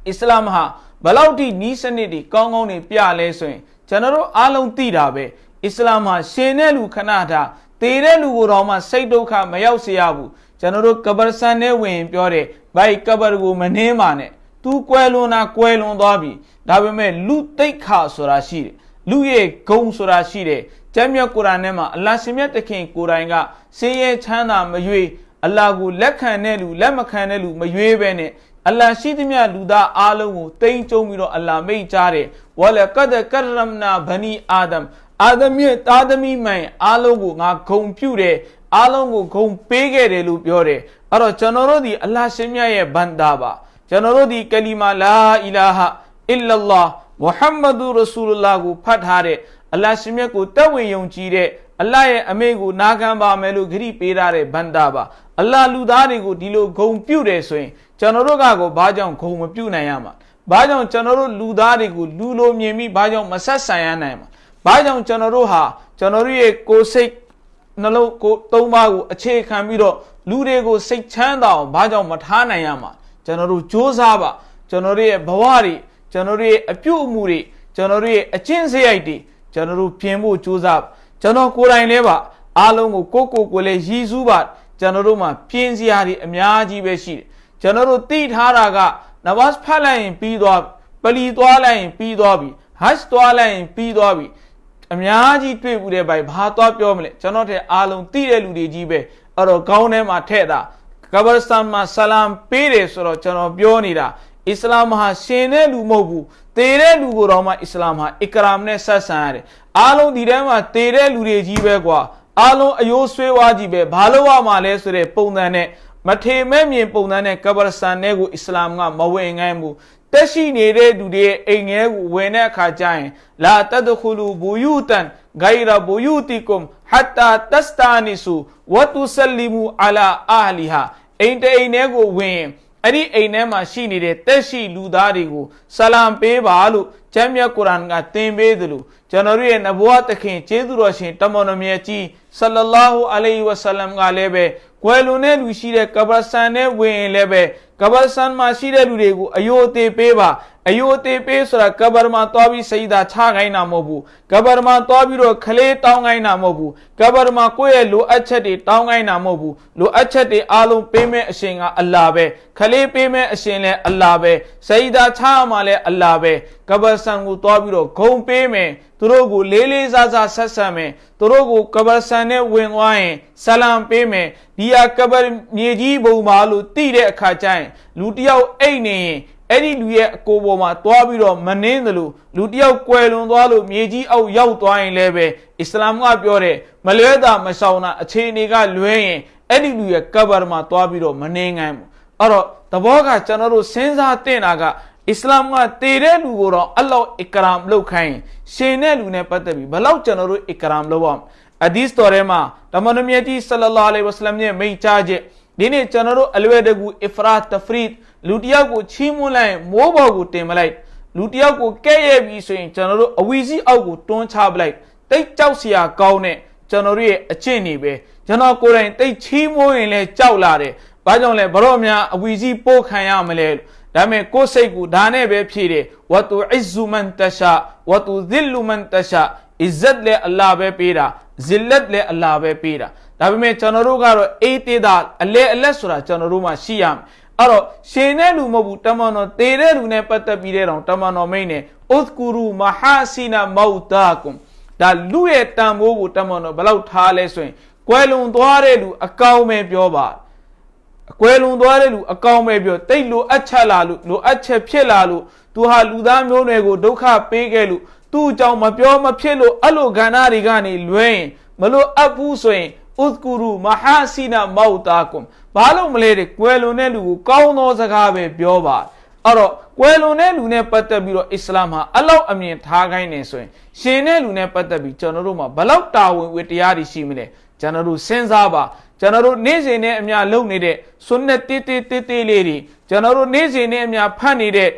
အစ္စလာမ်ဟာဘလောက်ထိနီးစနစ်တွေကောင်းကောင်းတွေပြလဲဆိုရင် ကျွန်တော်တို့အားလုံးသိတာပဲအစ္စလာမ်ဟာရှင်တဲ့လူခဏထားတည်တဲ့လူကိုတော့မှစိတ်ဒုက္ခမရောက်စေရဘူးကျွန်တော်တို့ကဘာဆန်နဲ့ဝင်ပြောတယ်ဘိုက်ကဘာကိုမနှင်းပါနဲ့သူကွဲလွန်တာကွဲလွန်သွားပြီဒါပေမဲ့လူတိတ်ခါဆိုတာရှိတယ်လူရဲ့ဂုံဆိုတာရှိတယ်ကျမ်းမြတ်ကုရ်အာန်ထဲမှာအလ္လာဟ်ရှင်မြတ်တခင်ကိုယ်တိုင်ကစင်းရဲချမ်းသာမရွေအလ္လာဟ်ကိုလက်ခံတဲ့လူလက်မခံတဲ့လူမရွေပဲနဲ့ အလ္လာဟ်ရှိသမျှလူသားအားလုံးကိုတိမ်ကျုံပြီးတော့အလ္လာဟ်မိတ်ကြားတယ်ဝလကဒကရမနာဘနီအာဒမ်အာဒမ်ရဲ့သားသမီးမှန်အားလုံးကိုငါဂုံပြုတယ်အားလုံးကိုဂုံပေးခဲ့တယ်လို့ပြောတယ်အဲ့တော့ကျွန်တော်တို့ဒီအလ္လာဟ်ရှင်မြတ်ရဲ့ဘန္တာပါကျွန်တော်တို့ဒီကလီမာလာအီလာဟာအစ်လလာမုဟမ္မဒူရဆူလလာကိုဖတ်ထားတဲ့အလ္လာဟ်ရှင်မြတ်ကိုတက်ဝင်ယုံကြည်တဲ့အလ္လာဟ်ရဲ့အမိန့်ကိုနာခံပါမယ်လို့ဂရိပေးထားတဲ့ဘန္တာပါအလ္လာဟ်လူသားတွေကိုဒီလိုဂုံပြုတ်တယ်ဆိုရင် ကျွန်တော်တို့ကကိုဘာကြောင့်ဂုံမပြုတ်နိုင်ရမှာဘာကြောင့်ကျွန်တော်တို့လူသားတွေကိုလူလိုမြင်ပြီးဘာကြောင့်မဆက်ဆံရနိုင်မှာဘာကြောင့်ကျွန်တော်တို့ဟာကျွန်တော်တို့ရဲ့ကိုယ်စိတ်နှလုံးကိုသုံးပါးကိုအခြေခံပြီးတော့လူတွေကိုစိတ်ချမ်းသာအောင်ဘာကြောင့်မထားနိုင်ရမှာကျွန်တော်တို့စ조사ပါကျွန်တော်တို့ရဲ့ဘဝတွေကျွန်တော်တို့ရဲ့အပြုအမူတွေကျွန်တော်တို့ရဲ့အကျင့်စရိုက်တွေကျွန်တော်တို့ပြင်ဖို့စ조사ကျွန်တော်ကိုယ်တိုင်လည်းပါအားလုံးကိုကိုကိုကိုလည်းရည်စူးပါကျွန်တော်တို့မှာပြင်းစရာတွေအများကြီးပဲရှိတယ် ကျွန်တော်တို့သိထားတာကနမတ်ဖတ်လိုက်ရင်ပြီးသွားပလီသွားလိုက်ရင်ပြီးသွားပြီဟတ်သွားလိုက်ရင်ပြီးသွားပြီအများကြီးတွေ့ဘူးတဲ့ဘိုင်ဘာသွားပြောမလဲကျွန်တော်တဲ့အားလုံးသိတဲ့လူတွေကြီးပဲအဲ့တော့ကောင်းထဲမှာထည့်တာကဘာစတန်မှာဆလမ်ပေးတယ်ဆိုတော့ကျွန်တော်ပြောနေတာအစ္စလာမ်ဟာရှင်တဲ့လူမဟုတ်ဘူးသေတဲ့လူကိုတော့မှအစ္စလာမ်ဟာအီကရမ်နဲ့ဆက်ဆံရတယ်အားလုံးဒီထဲမှာသေတဲ့လူတွေကြီးပဲကွာအားလုံးအယိုးဆွေးဝါးကြီးပဲဘာလို့ရမှာလဲဆိုတဲ့ပုံစံနဲ့ မထေမဲ့မြင်ပုံစံနဲ့ကဘာစတန်နဲ့ကိုအစ္စလာမ်ကမဝင်ငိုင်းဘူးတက်ရှိနေတဲ့သူတွေအိမ်ငယ်ကိုဝင်တဲ့အခါကျရင်လာတဒခူလူဘူယူတန်ဂိုင်ရာဘူယူတီကွမ်ဟတ်တာတစတာနီဆူဝတ်တူဆလီမူအလာအာလီဟာအိမ်တအိမ်ထဲကိုဝင်အဲ့ဒီအိမ်ထဲမှာရှိနေတဲ့တက်ရှိလူသားတွေကိုဆလမ်ပေးပါလို့ကျမ်းမြတ်ကုရ်အာန်ကသင်ပေးသလို ကျွန်တော်ရဲ့နဘဝသခင်ကျေးဇူးတော်ရှင်တမန်တော်မြတ်ကြီးဆလလာဟူအလိုင်ဝဆလမ်ကလည်းပဲကွယ်လွန်တဲ့လူရှိတဲ့ကဘာဆန်နဲ့ဝင်ရင်လည်းပဲကဘာဆန်မှာရှိတဲ့လူတွေကိုအယိုသေးပေးပါ အယိုသေးပေးဆိုတာကဘာမှာသွားပြီးစိတ်သာချခိုင်းတာမဟုတ်ဘူးကဘာမှာသွားပြီးတော့ခလေးတောင်းခိုင်းတာမဟုတ်ဘူးကဘာမှာကိုယ့်ရဲ့လိုအပ်ချက်တွေတောင်းခိုင်းတာမဟုတ်ဘူးလိုအပ်ချက်တွေအားလုံးပေးမဲ့အရှင်ကအလ္လာပဲခလေးပေးမဲ့အရှင်လည်းအလ္လာပဲစိတ်သာချမှလည်းအလ္လာပဲကဘာဆန်ကိုသွားပြီးတော့ဂုံပေးမယ်သူတို့ကိုလေးလေးစားစားဆက်ဆံမယ်သူတို့ကိုကဘာဆန်နဲ့ဝင်သွားရင်ဆလမ်ပေးမယ်ဒီဟာကဘာမြေကြီးဘုံမှာလို့တိတဲ့အခါကျရင်လူတယောက်အိတ်နေရင် အဲ့ဒီလူရဲ့အကိုပေါ်မှာသွားပြီးတော့မနှင်းသလိုလူတယောက်ကွယ်လွန်သွားလို့မြေကြီးအောက်ရောက်သွားရင်လည်းပဲအစ္စလာမ်ကပြောတယ်မလွဲတာမဆောင်တာအခြေအနေကလွဲရင်အဲ့ဒီလူရဲ့ကဘာမှာသွားပြီးတော့မနှင်းငန်းဘူးအဲ့တော့သဘောကကျွန်တော်တို့စဉ်းစားတင်တာကအစ္စလာမ်ကတည်တဲ့လူကိုတော့အလ္လာဟ်အကရမ်လုပ်ခိုင်းရှင်တဲ့လူနဲ့ပတ်သက်ပြီးဘလောက်ကျွန်တော်တို့အကရမ်လုပ်အောင်အဒီစ်တော်ထဲမှာတမန်တော်မြတ်ကြီးဆလလာလဟ်ဝဆလမ်ရဲ့မိန့်ကြားချက်ဒီနေ့ကျွန်တော်တို့အလွယ်တကူအဖရာတဖရီဒ် လူတယောက်ကိုချီးမွမ်းလိုက်မိုးပေါ်ကိုတင်မလိုက်လူတယောက်ကိုကဲ့ရဲ့ပြီးဆိုရင်ကျွန်တော်တို့အဝီစီအောက်ကိုတွန်းချပလိုက်တိတ်ကြောက်စရာကောင်းတဲ့ကျွန်တော်တို့ရဲ့အကျင့်နေပဲကျွန်တော်ကိုယ်တိုင်တိတ်ချီးမွမ်းရင်လည်းကြောက်လာတယ်ဘာကြောင့်လဲဘရော့များအဝီစီပို့ခံရမလဲဒါမဲ့ကိုယ်စိတ်ကိုဒါနဲ့ပဲဖြည့်တယ်ဝတူအစ်ဇူမန်တရှာဝတူဇစ်လူမန်တရှာအစ်ဇတ်လည်းအလ္လာဟ်ပဲပေးတာဇစ်လတ်လည်းအလ္လာဟ်ပဲပေးတာဒါပေမဲ့ကျွန်တော်တို့ကတော့အေးသေးတာအလဲအလက်ဆိုတာကျွန်တော်တို့မှရှိရမယ် အဲ့တော့ရှင်တဲ့လူမဟုတ်ဘူးတမန်တော်တေတဲ့လူနဲ့ပတ်သက်ပြီးတဲ့တော့တမန်တော်မိန်နဲ့ဥသကူရူမဟာစီနာမောတာကွန်ဒါလူရဲ့တန်ဖိုးကိုတမန်တော်ဘယ်လောက်ထားလဲဆိုရင်ကွယ်လွန်သွားတဲ့လူအကောင်းပဲပြောပါအကွယ်လွန်သွားတဲ့လူအကောင်းပဲပြောတိတ်လိုအပ်ချက်လာလို့လိုအပ်ချက်ဖြစ်လာလို့သူဟာလူသားမျိုးနွယ်ကိုဒုက္ခပေးခဲ့လို့သူ့အကြောင်းမပြောမဖြစ်လို့အဲ့လိုကဏ္ဍတွေကနေလွဲရင်မလို့အပ်ဘူးဆိုရင်ဥဒ်ကူရူမဟာစီနာမောတာကွန် ဘာလို့မလဲတဲ့ကွယ်လွန်တဲ့လူကိုကောင်းသောစကားပဲပြောပါအဲ့တော့ကွယ်လွန်တဲ့လူနဲ့ပတ်သက်ပြီးတော့အစ္စလာမ်ဟာအလောက်အမြင်ထားခိုင်းနေဆိုရင်ရှင်တဲ့လူနဲ့ပတ်သက်ပြီးကျွန်တော်တို့မှာဘလောက်တာဝန်ဝတ္တရားတွေရှိမလဲကျွန်တော်တို့စဉ်းစားပါကျွန်တော်တို့နေ့စဉ်နဲ့အများလုပ်နေတဲ့ဆွနတ်တေးတေးတေးတေးလေးတွေကျွန်တော်တို့နေ့စဉ်နဲ့အများဖတ်နေတဲ့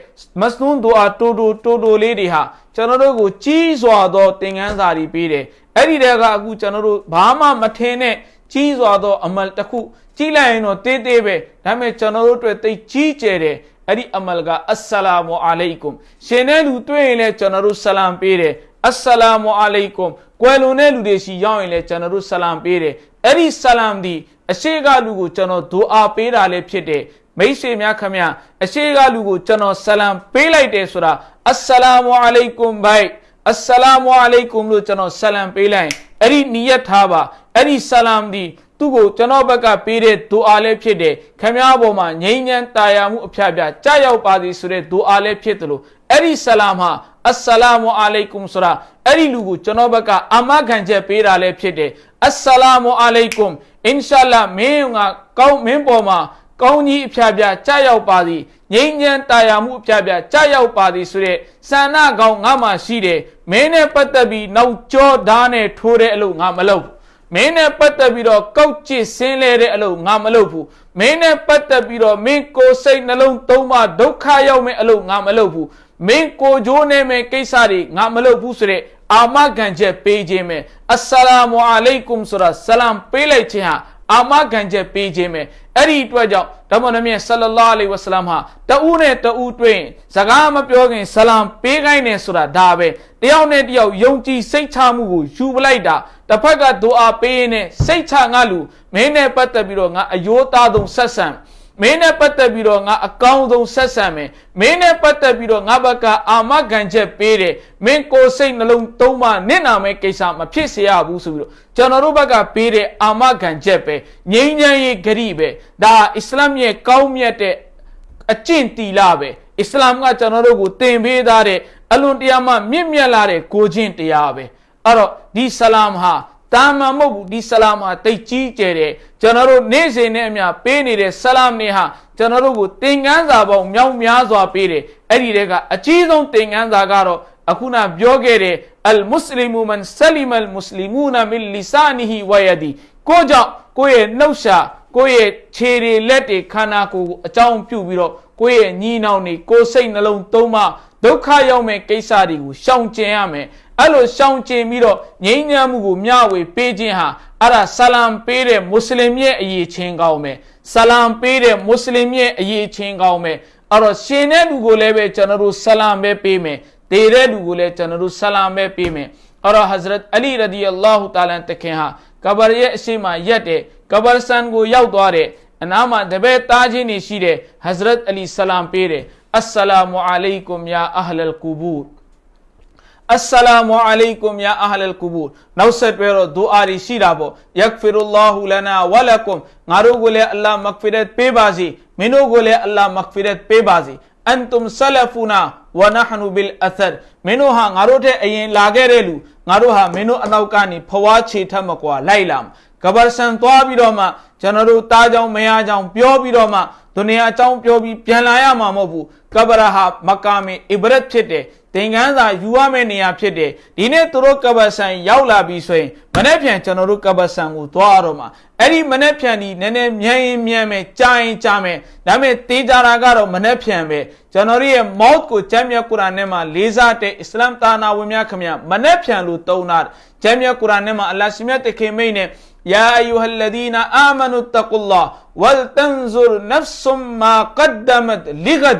မစနွန်ဒူအာတိုတိုတိုတိုလေးတွေဟာကျွန်တော်တို့ကိုကြီးစွာသောသင်ခန်းစာတွေပေးတယ်အဲ့ဒီတည်းကအခုကျွန်တော်တို့ဘာမှမထင်တဲ့ကြီးစွာသောအမလ်တစ်ခု ကြီးလိုက်ရင်တော့တေးသေးပဲဒါပေမဲ့ကျွန်တော်တို့အတွက်သိကြီးကျယ်တယ်အဲ့ဒီအမလ်ကအစ္စလာမူအလိုင်ကွမ်ရှင်တဲ့လူတွေ့ရင်လည်းကျွန်တော်တို့ဆလမ်ပေးတယ်အစ္စလာမူအလိုင်ကွမ်ကွယ်လွန်တဲ့လူတွေရှိရောက်ရင်လည်းကျွန်တော်တို့ဆလမ်ပေးတယ်အဲ့ဒီဆလမ်ဒီအရှိကလူကိုကျွန်တော်ဒူအာပေးတာလည်းဖြစ်တယ်မိတ်ဆွေများခမညာအရှိကလူကိုကျွန်တော်ဆလမ်ပေးလိုက်တယ်ဆိုတာအစ္စလာမူအလိုင်ကွမ်ဘိုင်အစ္စလာမအလိုင်ကွမ်လို့ကျွန်တော်ဆလမ်ပေးလိုက်အဲ့ဒီနီယတ်ထားပါအဲ့ဒီဆလမ်ဒီ သူ့ကိုကျွန်တော်ဘက်ကပေးတဲ့ဒူအာလည်းဖြစ်တယ်ခမည်းပေါ်မှာငြိမ်းချမ်းတာယာမှုအဖျားပြကြာရောက်ပါသည်ဆိုတဲ့ဒူအာလည်းဖြစ်တယ်လို့အဲ့ဒီဆလမ်ဟာအစ္စလာမအလိုင်ကွမ်ဆိုတာအဲ့ဒီလူကိုကျွန်တော်ဘက်ကအာမခံချက်ပေးတာလည်းဖြစ်တယ်အစ္စလာမအလိုင်ကွမ်အင်ရှာလာမင်းကကောင်းမင်းပေါ်မှာကောင်းကြီးအဖျားပြကြာရောက်ပါသည်ငြိမ်းချမ်းတာယာမှုအဖျားပြကြာရောက်ပါသည်ဆိုတဲ့ဆန္ဒကောင်းငါမှရှိတယ်မင်းနဲ့ပတ်သက်ပြီးနောက်ကျောဓာတ်နဲ့ထိုးတဲ့အလုပ်ငါမလုပ် မင်းနဲ့ပတ်သက်ပြီးတော့ကောက်ကျစ်ဆင်းလဲတဲ့အလုပ်ငါမလုပ်ဘူးမင်းနဲ့ပတ်သက်ပြီးတော့မင်းကိုယ်စိတ်နှလုံးသုံးပါဒုက္ခရောက်မဲ့အလုပ်ငါမလုပ်ဘူးမင်းကိုကြိုးနေမဲ့ကိစ္စတွေငါမလုပ်ဘူးဆိုတဲ့အာမခံချက်ပေးခြင်းပဲအစ္စလာမအလိုင်ကွမ်ဆိုတာဆလမ်ပေးလိုက်ခြင်းဟာအာမခံချက်ပေးခြင်းပဲအဲ့ဒီအတွက်ကြောင့် ဓမ္မနမြတ်ဆလလာအလိဝဆလမ်ဟာတဦးနဲ့တဦးတွေ့ရင်စကားမပြောခင်ဆလမ်ပေးခိုင်းနေဆိုတာဒါပဲတယောက်နဲ့တယောက်ယုံကြည်စိတ်ချမှုကိုယူပလိုက်တာတစ်ဖက်ကဒူအာပေးရင်စိတ်ချငါလူမင်းနဲ့ပတ်သက်ပြီးတော့ငါအယိုးသားဆုံးဆက်ဆံ မင်းနဲ့ပတ်သက်ပြီးတော့ငါအကောင်းဆုံးဆက်ဆံမယ်မင်းနဲ့ပတ်သက်ပြီးတော့ငါဘက်ကအာမခံချက်ပေးတယ်မင်းကိုယ်စိတ်နှလုံးသုံးပါနစ်နာမဲ့ကိစ္စမဖြစ်စေရဘူးဆိုပြီးတော့ကျွန်တော်တို့ဘက်ကပေးတဲ့အာမခံချက်ပဲငြိမ်းချမ်းရေးဂရိပဲဒါအစ္စလာမ်ရဲ့ကောင်းမြတ်တဲ့အကျင့်တီလာပဲအစ္စလာမ်ကကျွန်တော်တို့ကိုသင်ပေးထားတဲ့အလွန်တရာမှမြင့်မြတ်လာတဲ့ကိုချင်းတရားပဲအဲ့တော့ဒီဆလမ်ဟာ တာမန်မဟုတ်ဘူးဒီဆလာမ်ဟာတိတ်ကြီးကျယ်တယ်ကျွန်တော်တို့နေ့စဉ်နဲ့အမျှပေးနေတဲ့ဆလာမ်နေဟာကျွန်တော်တို့ကိုသင်ခန်းစာပေါင်းမြောက်များစွာပေးတယ်အဲ့ဒီတဲကအကြီးဆုံးသင်ခန်းစာကတော့အခုနပြောခဲ့တဲ့အလ်မုစလီမူမန်ဆလီမအလ်မုစလီမူနာမင်လီဆာနီဟီဝယဒီကိုကြောင့်ကိုယ့်ရဲ့နှုတ်ရှာကိုယ့်ရဲ့ခြေတွေလက်တွေခန္ဓာကိုယ်ကိုအကြောင်းပြုပြီးတော့ကိုယ့်ရဲ့ညီနောင်တွေကိုယ်စိတ်နှလုံးသုံးမှဒုက္ခရောက်မဲ့ကိစ္စတွေကိုရှောင်ကျဉ်ရမယ် အဲ့လိုရှောင်ကျဉ်ပြီးတော့ငြိမ်းချမ်းမှုကိုမျှဝေပေးခြင်းဟာအဲ့ဒါဆလမ်ပေးတဲ့မွတ်စလင်ရဲ့အရေးချင်းကောင်းမယ်ဆလမ်ပေးတဲ့မွတ်စလင်ရဲ့အရေးချင်းကောင်းမယ်အဲ့တော့ရှင်တဲ့လူကိုလည်းပဲကျွန်တော်တို့ဆလမ်ပဲပေးမယ်တေတဲ့လူကိုလည်းကျွန်တော်တို့ဆလမ်ပဲပေးမယ်အဲ့တော့ Hazrat Ali radiyallahu ta'ala တခင်ဟာကဘာရဲ့အရှိမရက်တဲ့ကဘာဆန်ကိုရောက်သွားတဲ့အနားမှာတပည့်သားချင်းတွေရှိတဲ့ Hazrat Ali ဆလမ်ပေးတယ်အစ္စလာမူအလိုင်ကွမ်ယာအဟလ်ကူဘူ အစ္စလာမူအလိုင်ကွမ်ယာအဟလ်ကူဘူနောက်ဆက်တွဲတော့ဒူအာရီရှိတာပေါ့ယက်ဖီရူလာဟူလနာဝလကွမ်ငါတို့ကိုလည်းအလ္လာဟ်မဂ်ဖီရတ်ပေးပါစေမင်းတို့ကိုလည်းအလ္လာဟ်မဂ်ဖီရတ်ပေးပါစေအန်တုမ်ဆလဖူနာဝနဟနူဘီလ်အသတ်မင်းတို့ဟာငါတို့တဲ့အရင်လာခဲ့တဲ့လူငါတို့ဟာမင်းတို့အနောက်ကနေဖွားချေထက်မကွာလိုက်လာကဘာဆန်သွားပြီးတော့မှကျွန်တော်တို့တားကြောင်မယားကြောင်ပြောပြီးတော့မှဒုနီယာအကြောင်းပြောပြီးပြန်လာရမှာမဟုတ်ဘူးကဘရာဟာမကာမီအီဘရတ်ဖြစ်တယ် သင်္ကန်းစာယူရမယ့်နေရာဖြစ်တယ်ဒီနေ့သူတို့ကဘဆန်ရောက်လာပြီဆိုရင်မနေ့ပြန်ကျွန်တော်တို့ကဘဆန်ကိုသွားရတော့မှာအဲ့ဒီမနေ့ပြန်ဒီနည်းနည်းမြန်ရင်မြန်မယ်ကြာရင်ကြာမယ်ဒါပေမဲ့တေးကြတာကတော့မနေ့ပြန်ပဲကျွန်တော်ရဲ့ mouth ကိုကျမ်းမြတ်ကုရ်အာန်ထဲမှာလေးစားတဲ့အစ္စလာမ်တာနာဝင်များခင်ဗျမနေ့ပြန်လို့တုံးတာကျမ်းမြတ်ကုရ်အာန်ထဲမှာအလ္လာဟ်ရှင်မြတ်တခင်မိတ်နဲ့ يا أيها الذين آمنوا اتقوا الله ولتنظر نفس ما قدمت لغد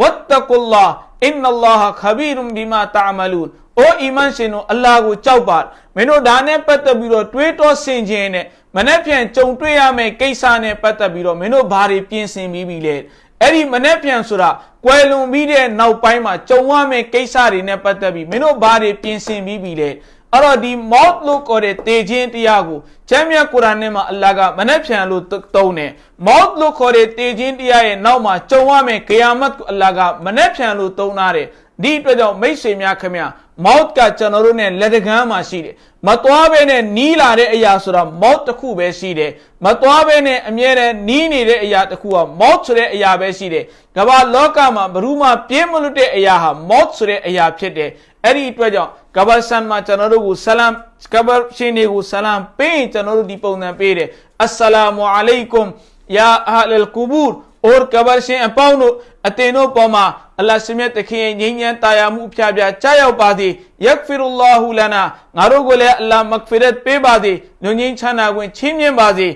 واتقوا الله အင်နလာဟခဘီရုံဘီမာတာမလူအိုအီမန်ရှင်တို့အလာကိုကြောက်ပါမင်းတို့ဒါနဲ့ပတ်သက်ပြီးတော့တွေးတောဆင်ခြင်နဲ့မနေ့ပြန်ကြုံတွေ့ရမယ့်ကိစ္စနဲ့ပတ်သက်ပြီးတော့မင်းတို့ဘာတွေပြင်ဆင်ပြီးပြီလဲအဲ့ဒီမနေ့ပြန်ဆိုတာကွယ်လွန်ပြီးတဲ့နောက်ပိုင်းမှာကြုံရမယ့်ကိစ္စတွေနဲ့ပတ်သက်ပြီးမင်းတို့ဘာတွေပြင်ဆင်ပြီးပြီလဲ အဲ့တော့ဒီ mouth လို့ခေါ်တဲ့တေခြင်းတရားကိုကျမ်းမြတ်ကုရ်အာန်ထဲမှာအလ္လာဟ်ကမနှက်ဖြန်လို့သုံးတယ် mouth လို့ခေါ်တဲ့တေခြင်းတရားရဲ့နောက်မှာကြုံရမယ့်ဂီယာမတ်ကိုအလ္လာဟ်ကမနှက်ဖြန်လို့သုံးထားတယ်ဒီအတွက်ကြောင့်မိတ်ဆွေများခင်ဗျာ mouth ကကျွန်တော်တို့ ਨੇ လက်တကမ်းမှာရှိတယ်မသွားဘဲနဲ့နီးလာတဲ့အရာဆိုတာ mouth တစ်ခုပဲရှိတယ်မသွားဘဲနဲ့အမြဲတမ်းနီးနေတဲ့အရာတစ်ခုက mouth ဆိုတဲ့အရာပဲရှိတယ်ကမ္ဘာလောကမှာဘယ်သူမှပြင်းမလွတ်တဲ့အရာဟာ mouth ဆိုတဲ့အရာဖြစ်တယ်အဲ့ဒီအတွက်ကြောင့်ကဘာဆန်မှာကျွန်တော်တို့ကိုဆလမ်ကဘာရှင်တွေကိုဆလမ်ပေးကျွန်တော်တို့ဒီပုံစံပေးတယ်အစ္စလာမူအလိုင်ကွမ်ယာအဟလ်ကူဘူ အော်ကဘာရှင်အပေါင်းတို့အတင်တို့ပေါ်မှာအလ္လာဟ်ရှင်မြတ်တခင်ငြိမ်းချမ်းတာယာမှုအဖျားဖျားကြားရောက်ပါသည်ယက်ဖီရူလာဟူလနာငါတို့ကိုလည်းအလ္လာဟ်မဂ်ဖီရတ်ပေးပါသည်ညဉ့်ငြိမ်းချမ်းသာခွင့်ချီးမြှင့်ပါစေ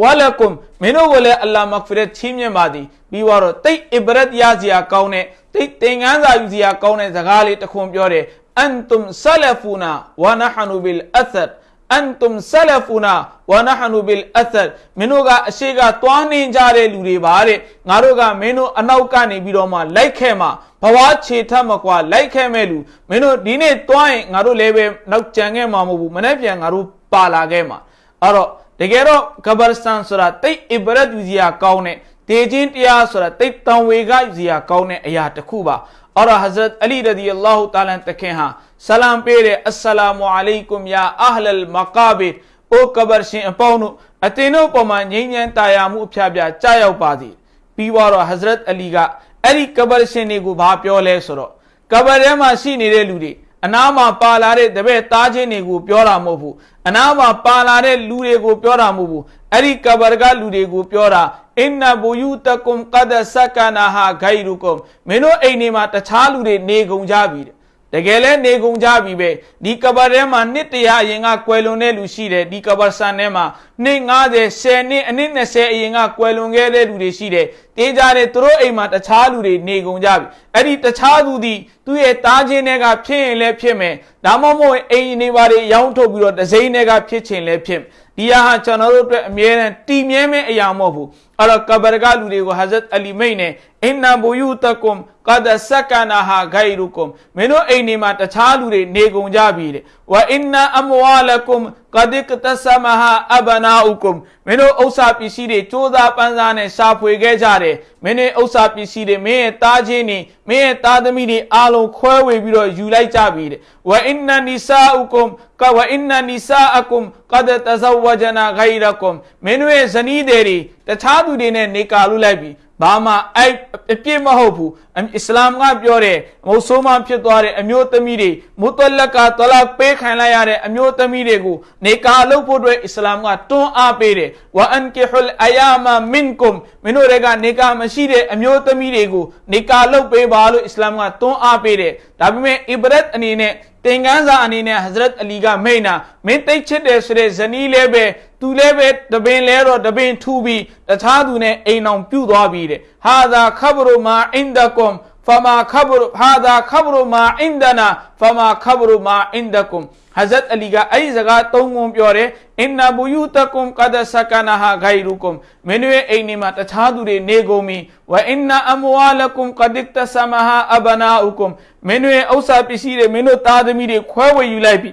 ဝါလကုမ်မင်းတို့ကိုလည်းအလ္လာဟ်မဂ်ဖီရတ်ချီးမြှင့်ပါသည်ပြီးတော့တိတ်အီဘရတ်ရစရာကောင်းတဲ့တိတ်သင်္ကန်းစာယူစရာကောင်းတဲ့စကားလေးတစ်ခွန်းပြောတယ်အန်တုမ်ဆလဖူနာဝနဟနူဘီလ်အသတ် အန်တုမ်ဆလဖူနာဝနဟနူဘီလ်အသတ်မင်းတို့ကအရှိကတွားနေကြတဲ့လူတွေပါတဲ့ငါတို့ကမင်းတို့အနောက်ကနေပြီးတော့မှလိုက်ခဲ့မှာဘဝခြေထက်မကွာလိုက်ခဲ့မဲ့လူမင်းတို့ဒီနေ့တွားရင်ငါတို့လည်းပဲနောက်ကြံခဲ့မှာမဟုတ်ဘူးမနေ့ပြန်ငါတို့ပါလာခဲ့မှာအဲ့တော့တကယ်တော့ကဘာစတန်ဆိုတာတိတ်အီဘရတ်ယူစရာကောင်းတဲ့တေခြင်းတရားဆိုတာတိတ်တံဝေကယူစရာကောင်းတဲ့အရာတစ်ခုပါအော်ဟဇရတ်အလီရဒီအလာဟူတာလန်တခင်ဟာ ဆလမ်ပေးတယ်အစ္စလာမူအလိုင်ကွမ်ယာအဟလ်မကာဘီအိုကဘာရှင်အပေါင်းတို့အတင်တို့ပေါ်မှာငြိမ်းချမ်းတာယာမှုအဖျားပြကြားရောက်ပါသည်ပြီးတော့ဟဇရတ်အလီကအဲ့ဒီကဘာရှင်တွေကိုဘာပြောလဲဆိုတော့ကဘာထဲမှာရှိနေတဲ့လူတွေအနာမှာပါလာတဲ့တပည့်သားချင်းတွေကိုပြောတာမဟုတ်ဘူးအနာမှာပါလာတဲ့လူတွေကိုပြောတာမဟုတ်ဘူးအဲ့ဒီကဘာကလူတွေကိုပြောတာအင်နဘူယူတကုမ်ကဒဆကနာဟာဂိုင်ရူကုမ်မင်းတို့အိမ်တွေမှာတခြားလူတွေနေကုန်ကြပြီတဲ့ တကယ်လဲနေကုန်ကြပြီပဲဒီကဘာထဲမှာနှစ်တရာအရင်ကကွယ်လွန်တဲ့လူရှိတယ်ဒီကဘာဆန်ထဲမှာနှစ်90 10နှစ်အနည်း20အရင်ကကွယ်လွန်ခဲ့တဲ့လူတွေရှိတယ် တင်းကြတဲ့သူတို့အိမ်မှာတခြားလူတွေနေကုန်ကြပြီအဲ့ဒီတခြားသူဒီသူ့ရဲ့တားခြင်းတွေကဖြစ်ရင်လည်းဖြစ်မယ်ဒါမှမဟုတ်အိမ်နေပါတွေရောင်းထုတ်ပြီးတော့တစိမ့်တွေကဖြစ်ချင်လည်းဖြစ်ဒီဟာကျွန်တော်တို့အတွက်အမြဲတမ်းတည်မြဲမဲ့အရာမဟုတ်ဘူးအဲ့တော့ကဘာကလူတွေကိုဟာဇတ်အလီမိတ်နဲ့အင်နာဘူယူတကွမ်ကဒဆကနာဟာဂိုင်ရူကွမ်မင်းတို့အိမ်တွေမှာတခြားလူတွေနေကုန်ကြပြီတဲ့ ဝအင်နာအမဝါလကွမ်ကဒစ်တဆမဟာအဘနာဥကွမ်မင်းတို့ဥစ္စာပစ္စည်းတွေစူးစမ်းပန်းစားနဲ့ရှာဖွေခဲ့ကြတယ်မင်းတို့ဥစ္စာပစ္စည်းတွေမင်းရဲ့သားချင်းတွေမင်းရဲ့သားသမီးတွေအားလုံးခွဲဝေပြီးတော့ယူလိုက်ကြပြီတဲ့ဝအင်နာနီဆာဥကွမ်ကဝအင်နာနီဆာအကွမ်ကဒတဇဝဂျနာဂိုင်ရကွမ်မင်းတို့ရဲ့ဇနီးတွေတခြားသူတွေနဲ့နေကာလူလိုက်ပြီဘာမှအဲ့အပြစ်မဟုတ်ဘူး အစ္စလာမ်ကပြောတယ်မုဆိုးမဖြစ်သွားတဲ့အမျိုးသမီးတွေမုတလကတလာပေးခံလိုက်ရတဲ့အမျိုးသမီးတွေကိုနေကာလုပ်ဖို့အတွက်အစ္စလာမ်ကတွန်းအားပေးတယ်ဝအန်ကီဟူလ်အယာမာမင်ကွမ်မင်းတို့တွေကနေကာမရှိတဲ့အမျိုးသမီးတွေကိုနေကာလုပ်ပေးပါလို့အစ္စလာမ်ကတွန်းအားပေးတယ်ဒါပေမဲ့အီဘရတ်အနေနဲ့သင်္ကန်းစာအနေနဲ့ဟဇရတ်အလီကမိန်နာမင်းတိတ်ချစ်တယ်ဆိုတဲ့ဇနီးလည်းပဲသူလည်းပဲတပင်လဲတော့တပင်ထူပြီးတခြားသူနဲ့အိမ်အောင်ပြုတ်သွားပြီးတဲ့ဟာသာခဘရူမာအင်ဒကွမ်ဖမာခဘရဟာသာခဘရမာအင်ဒနာဖမာခဘရမာအင်ဒကွမ်ဟဇတ်အလီကအဲ့ဒီစကားသုံးခုပြောတယ်အင်နာဘူယူတကွမ်ကဒဆကနာဟာဂိုင်ရူကွမ်မင်းတို့ရဲ့အိမ်နေမှာတခြားသူတွေနေကုန်ပြီဝအင်နာအမဝါလကွမ်ကဒစ်တဆမဟာအဘနာဥကွမ်မင်းတို့ရဲ့ဥစ္စာပစ္စည်းတွေမင်းတို့သားသမီးတွေခွဲဝေယူလိုက်ပြီ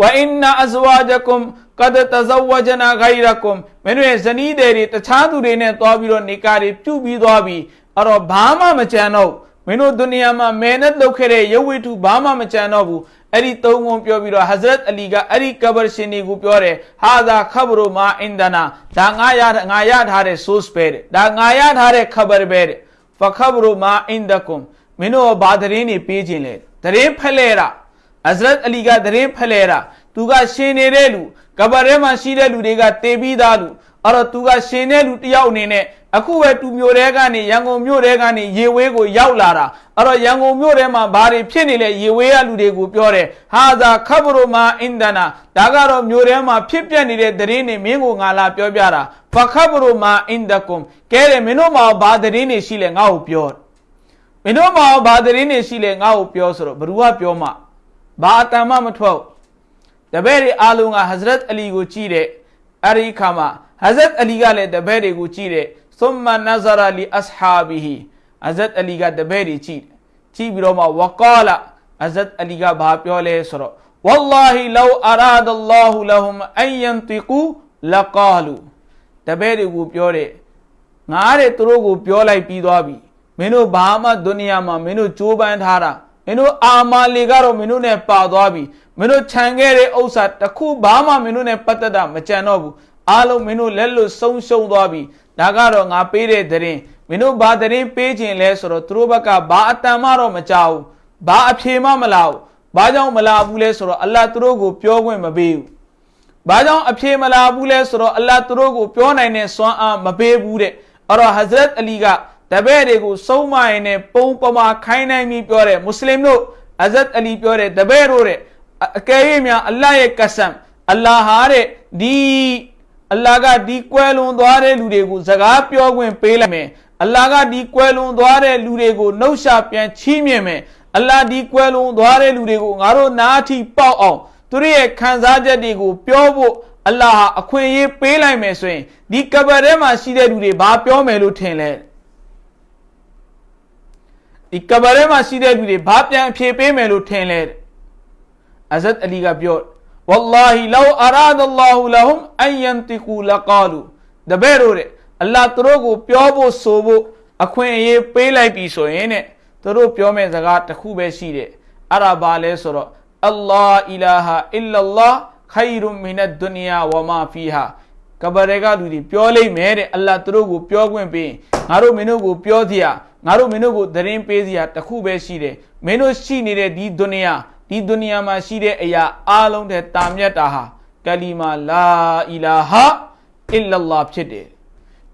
ဝအင်နာအဇဝါဂျကွမ်ကဒတဇဝဂျနာဂိုင်ရကွမ်မင်းတို့ရဲ့ဇနီးတွေတခြားသူတွေနဲ့တွားပြီးတော့နေကာတွေပြုတ်ပြီးသွားပြီ အဲ့တော့ဘာမှမကြံတော့မင်းတို့ဒုနီယာမှာမဲနဲ့လုပ်ခဲ့တဲ့ရုပ်ဝိထုဘာမှမကြံတော့ဘူးအဲ့ဒီသုံးခုပြောပြီးတော့ဟဇရတ်အလီကအဲ့ဒီကဘာရှင်တွေကိုပြောတယ်ဟာသာခဘရမာအင်ဒနာဒါငါရငါရထားတဲ့ source ပဲတဲ့ဒါငါရထားတဲ့ခဘရပဲတဲ့ဖခဘရမာအင်ဒကွမ်မင်းတို့ဘာသတင်းတွေပေးခြင်းလဲသတင်းဖလဲတာဟဇရတ်အလီကသတင်းဖလဲတာသူကရှင်နေတဲ့လူကဘာထဲမှာရှိတဲ့လူတွေကတေပြီးသားလူ အဲ့တော့သူကရှင်တဲ့လူတယောက်အနေနဲ့အခုပဲတူမျိုးတဲကနေရန်ကုန်မြို့တဲကနေရေဝေးကိုရောက်လာတာအဲ့တော့ရန်ကုန်မြို့ထဲမှာဘာတွေဖြစ်နေလဲရေဝေးရလူတွေကိုပြောတယ်ဟာဇာခဘရမာအင်ဒနာဒါကတော့မြို့ထဲမှာဖြစ်ပျက်နေတဲ့သတင်းတွေမင်းကိုငါလာပြောပြတာဖခဘရမာအင်ဒကွမ်ကဲတယ်မင်းတို့မှာဘာသတင်းတွေရှိလဲငါ့ကိုပြောမင်းတို့မှာဘာသတင်းတွေရှိလဲငါ့ကိုပြောဆိုတော့ဘ누구ကပြောမှဘာအတန်မှမထွက်တပည့်တွေအားလုံးကဟဇရတ်အလီကိုကြည့်တဲ့အဲ့ဒီခါမှာ ဟဇရတ်အလီကလည်းတပည့်တွေကိုကြည့်တဲ့ ثم نظر لاصحابه ဟဇရတ်အလီကတပည့်တွေကြည့်ကြည့်ပြီးတော့မှဝကာလာဟဇရတ်အလီကဘာပြောလဲဆိုတော့ والله لو اراد الله لهم ان ينطقوا لقالوا တပည့်တွေကိုပြောတယ်ငါတဲ့သူတို့ကိုပြောလိုက်ပြီးသွားပြီမင်းတို့ဘာမှဒုနီယာမှာမင်းတို့ကြိုးပမ်းထားတာမင်းတို့အာမာလီကတော့မင်းတို့နဲ့ပါသွားပြီမင်းတို့ခြံခဲ့တဲ့ဥစ္စာတစ်ခုဘာမှမင်းတို့နဲ့ပတ်သက်တာမကြံတော့ဘူး အားလုံးမင်းတို့လက်လွတ်ဆုံးရှုံးသွားပြီဒါကတော့ငါပေးတဲ့သတင်းမင်းတို့ဘာသတင်းပေးခြင်းလဲဆိုတော့သူတို့ဘက်ကဘာအတန်မှတော့မကြောက်ဘူးဘာအဖြေမှမလာဘူးဘာကြောင့်မလာဘူးလဲဆိုတော့အလ္လာဟ်သူတို့ကိုပြောခွင့်မပေးဘူးဘာကြောင့်အဖြေမလာဘူးလဲဆိုတော့အလ္လာဟ်သူတို့ကိုပြောနိုင်တဲ့စွမ်းအားမပေးဘူးတဲ့အဲ့တော့ဟဇရတ်အလီကတပည့်တွေကိုစုံမရင်နဲ့ပုံပမာခိုင်းနိုင်ပြီးပြောတယ်မွတ်စလင်တို့ဟဇရတ်အလီပြောတယ်တပည့်တို့တဲ့အကယ်၍များအလ္လာဟ်ရဲ့ကဆမ်အလ္လာဟ်ဟာတဲ့ဒီ အလ္လာဟ်ကဒီကွယ်လွန်သွားတဲ့လူတွေကိုစကားပြောခွင့်ပေးလိုက်မယ်အလ္လာဟ်ကဒီကွယ်လွန်သွားတဲ့လူတွေကိုနှုတ်ရှာပြန်ချီးမြှင့်မယ်အလ္လာဟ်ဒီကွယ်လွန်သွားတဲ့လူတွေကိုငါတို့နားထီပေါက်အောင်သူတို့ရဲ့ခံစားချက်တွေကိုပြောဖို့အလ္လာဟ်အခွင့်အရေးပေးလိုက်မယ်ဆိုရင်ဒီကဘာထဲမှာရှိတဲ့လူတွေဘာပြောမယ်လို့ထင်လဲဒီကဘာထဲမှာရှိတဲ့လူတွေဘာပြန်အဖြေပေးမယ်လို့ထင်လဲအဇတ်အလီကပြော wallahi law arada Allah lahum an yantiqu laqalu တပည့်တို့တဲ့အလ္လာဟ်သူတို့ကိုပြောဖို့ဆိုဖို့အခွင့်အရေးပေးလိုက်ပြီဆိုရင်တဲ့သူတို့ပြောမယ့်စကားတစ်ခုပဲရှိတယ်အဲ့ဒါဘာလဲဆိုတော့အလ္လာဟ်အီလာဟာအီလာလာခိုင်ရုမင်နဒုနီယာဝမာဖီဟာကဘာရဲကလူတွေပြောလိမ့်မယ်တဲ့အလ္လာဟ်သူတို့ကိုပြောခွင့်ပေးငါတို့မင်းတို့ကိုပြောစရာငါတို့မင်းတို့ကိုသတင်းပေးစရာတစ်ခုပဲရှိတယ်မင်းတို့ရှိနေတဲ့ဒီဒုနီယာ ဒီဒုနီယာမှာရှိတဲ့အရာအားလုံးတဲ့တာမြတ်တာဟာကလီမာလာအီလာဟာအီလလာဖြစ်တယ်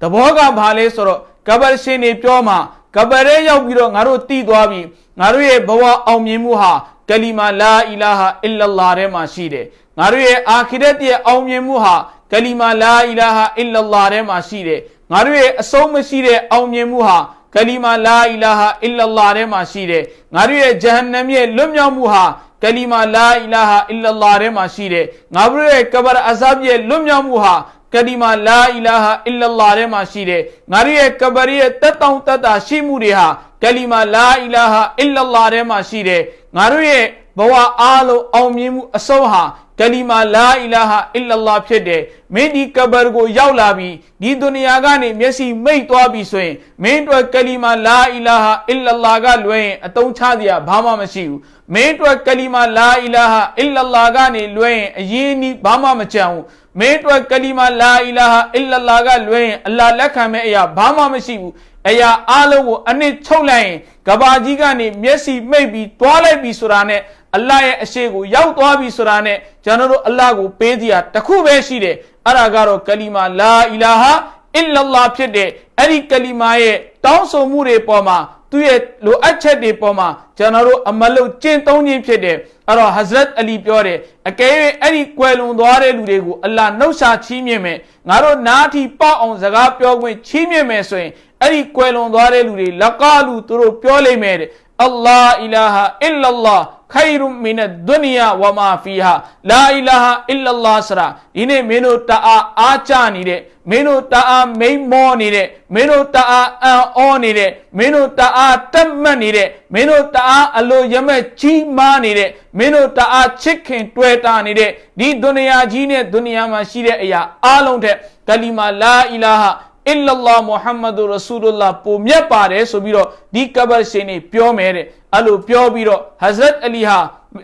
တဘောကဘာလဲဆိုတော့ကဘာရှင်တွေပြောမှာကဘာရဲရောက်ပြီးတော့ငါတို့တည်သွားပြီငါတို့ရဲ့ဘဝအောင်မြင်မှုဟာကလီမာလာအီလာဟာအီလလာထဲမှာရှိတယ်ငါတို့ရဲ့အာခိရတ်ရဲ့အောင်မြင်မှုဟာကလီမာလာအီလာဟာအီလလာထဲမှာရှိတယ်ငါတို့ရဲ့အဆုံးမရှိတဲ့အောင်မြင်မှုဟာ ကလီမာလာအီလာဟာအီလလာထဲမှာရှိတယ်ငါတို့ရဲ့ဂျဟန္နမ်ရဲ့လွတ်မြောက်မှုဟာကလီမာလာအီလာဟာအီလလာထဲမှာရှိတယ်ငါတို့ရဲ့ကဘာအဇပ်ရဲ့လွတ်မြောက်မှုဟာကလီမာလာအီလာဟာအီလလာထဲမှာရှိတယ်ငါတို့ရဲ့ကဘာရဲ့တက်တောင့်တက်တာရှိမှုတွေဟာကလီမာလာအီလာဟာအီလလာထဲမှာရှိတယ်ငါတို့ရဲ့ ဘဝအားလုံးအောင်မြင်မှုအဆုံးဟာကလီမာလာအီလာဟာအီလလာဖြစ်တယ်မင်းဒီကဘာကိုရောက်လာပြီးဒီဒုနီယာကနေမျက်စိမိတ်သွားပြီဆိုရင်မင်းတို့ကလီမာလာအီလာဟာအီလလာကလွှဲရင်အတုံးချစရာဘာမှမရှိဘူးမင်းတို့ကလီမာလာအီလာဟာအီလလာကနေလွှဲရင်အရင်နီးဘာမှမကြံဘူးမင်းတို့ကလီမာလာအီလာဟာအီလလာကလွှဲရင်အလ္လာလက်ခံမဲ့အရာဘာမှမရှိဘူးအရာအလုံးကိုအနှစ်ချုပ်လိုက်ရင်ကဘာကြီးကနေမျက်စိမိတ်ပြီးသွားလိုက်ပြီးဆိုတာနဲ့ အလ္လာဟ်ရဲ့အရှိကိုရောက်သွားပြီဆိုတာနဲ့ကျွန်တော်တို့အလ္လာဟ်ကိုပေးစီရတခုပဲရှိတယ်အဲ့ဒါကတော့ကလီမာလာအီလာဟာအစ်လလာဖြစ်တဲ့အဲ့ဒီကလီမာရဲ့တောင်းဆိုမှုတွေပေါ်မှာသူ့ရဲ့လိုအပ်ချက်တွေပေါ်မှာကျွန်တော်တို့အမလုတ်ကျင့်သုံးခြင်းဖြစ်တယ်အဲ့တော့ Hazrat Ali ပြောတယ်အကယ်၍အဲ့ဒီကွယ်လွန်သွားတဲ့လူတွေကိုအလ္လာနှုတ်ရှာချီးမြှင့်မယ်ငါတို့နားထီပေါက်အောင်စကားပြောခွင့်ချီးမြှင့်မယ်ဆိုရင်အဲ့ဒီကွယ်လွန်သွားတဲ့လူတွေလကာလူသူတို့ပြောလိမ့်မယ်တဲ့ အလ္လာအီလာဟာအစ်လလာခိုင်ရုမင်ဒုနီယာဝမာဖီဟာလာအီလာဟာအစ်လလာဆရာဒီနေ့မင်းတို့တအားအားကြနေတဲ့မင်းတို့တအားမိန်မောနေတဲ့မင်းတို့တအားအံ့ဩနေတဲ့မင်းတို့တအားတက်မှတ်နေတဲ့မင်းတို့တအားအလိုရမဲ့ကြီးမားနေတဲ့မင်းတို့တအားချစ်ခင်တွေ့တာနေတဲ့ဒီဒုနီယာကြီးနဲ့ဒုနီယာမှာရှိတဲ့အရာအလုံးထက်ကလီမာလာအီလာဟာ အစ်လလာမုဟမ္မဒ်ရဆူလလာပုံမြတ်ပါတယ်ဆိုပြီးတော့ဒီကဘတ်ရှင်နေပြောမယ်တဲ့အဲ့လိုပြောပြီးတော့ဟဇရတ်အလီဟာ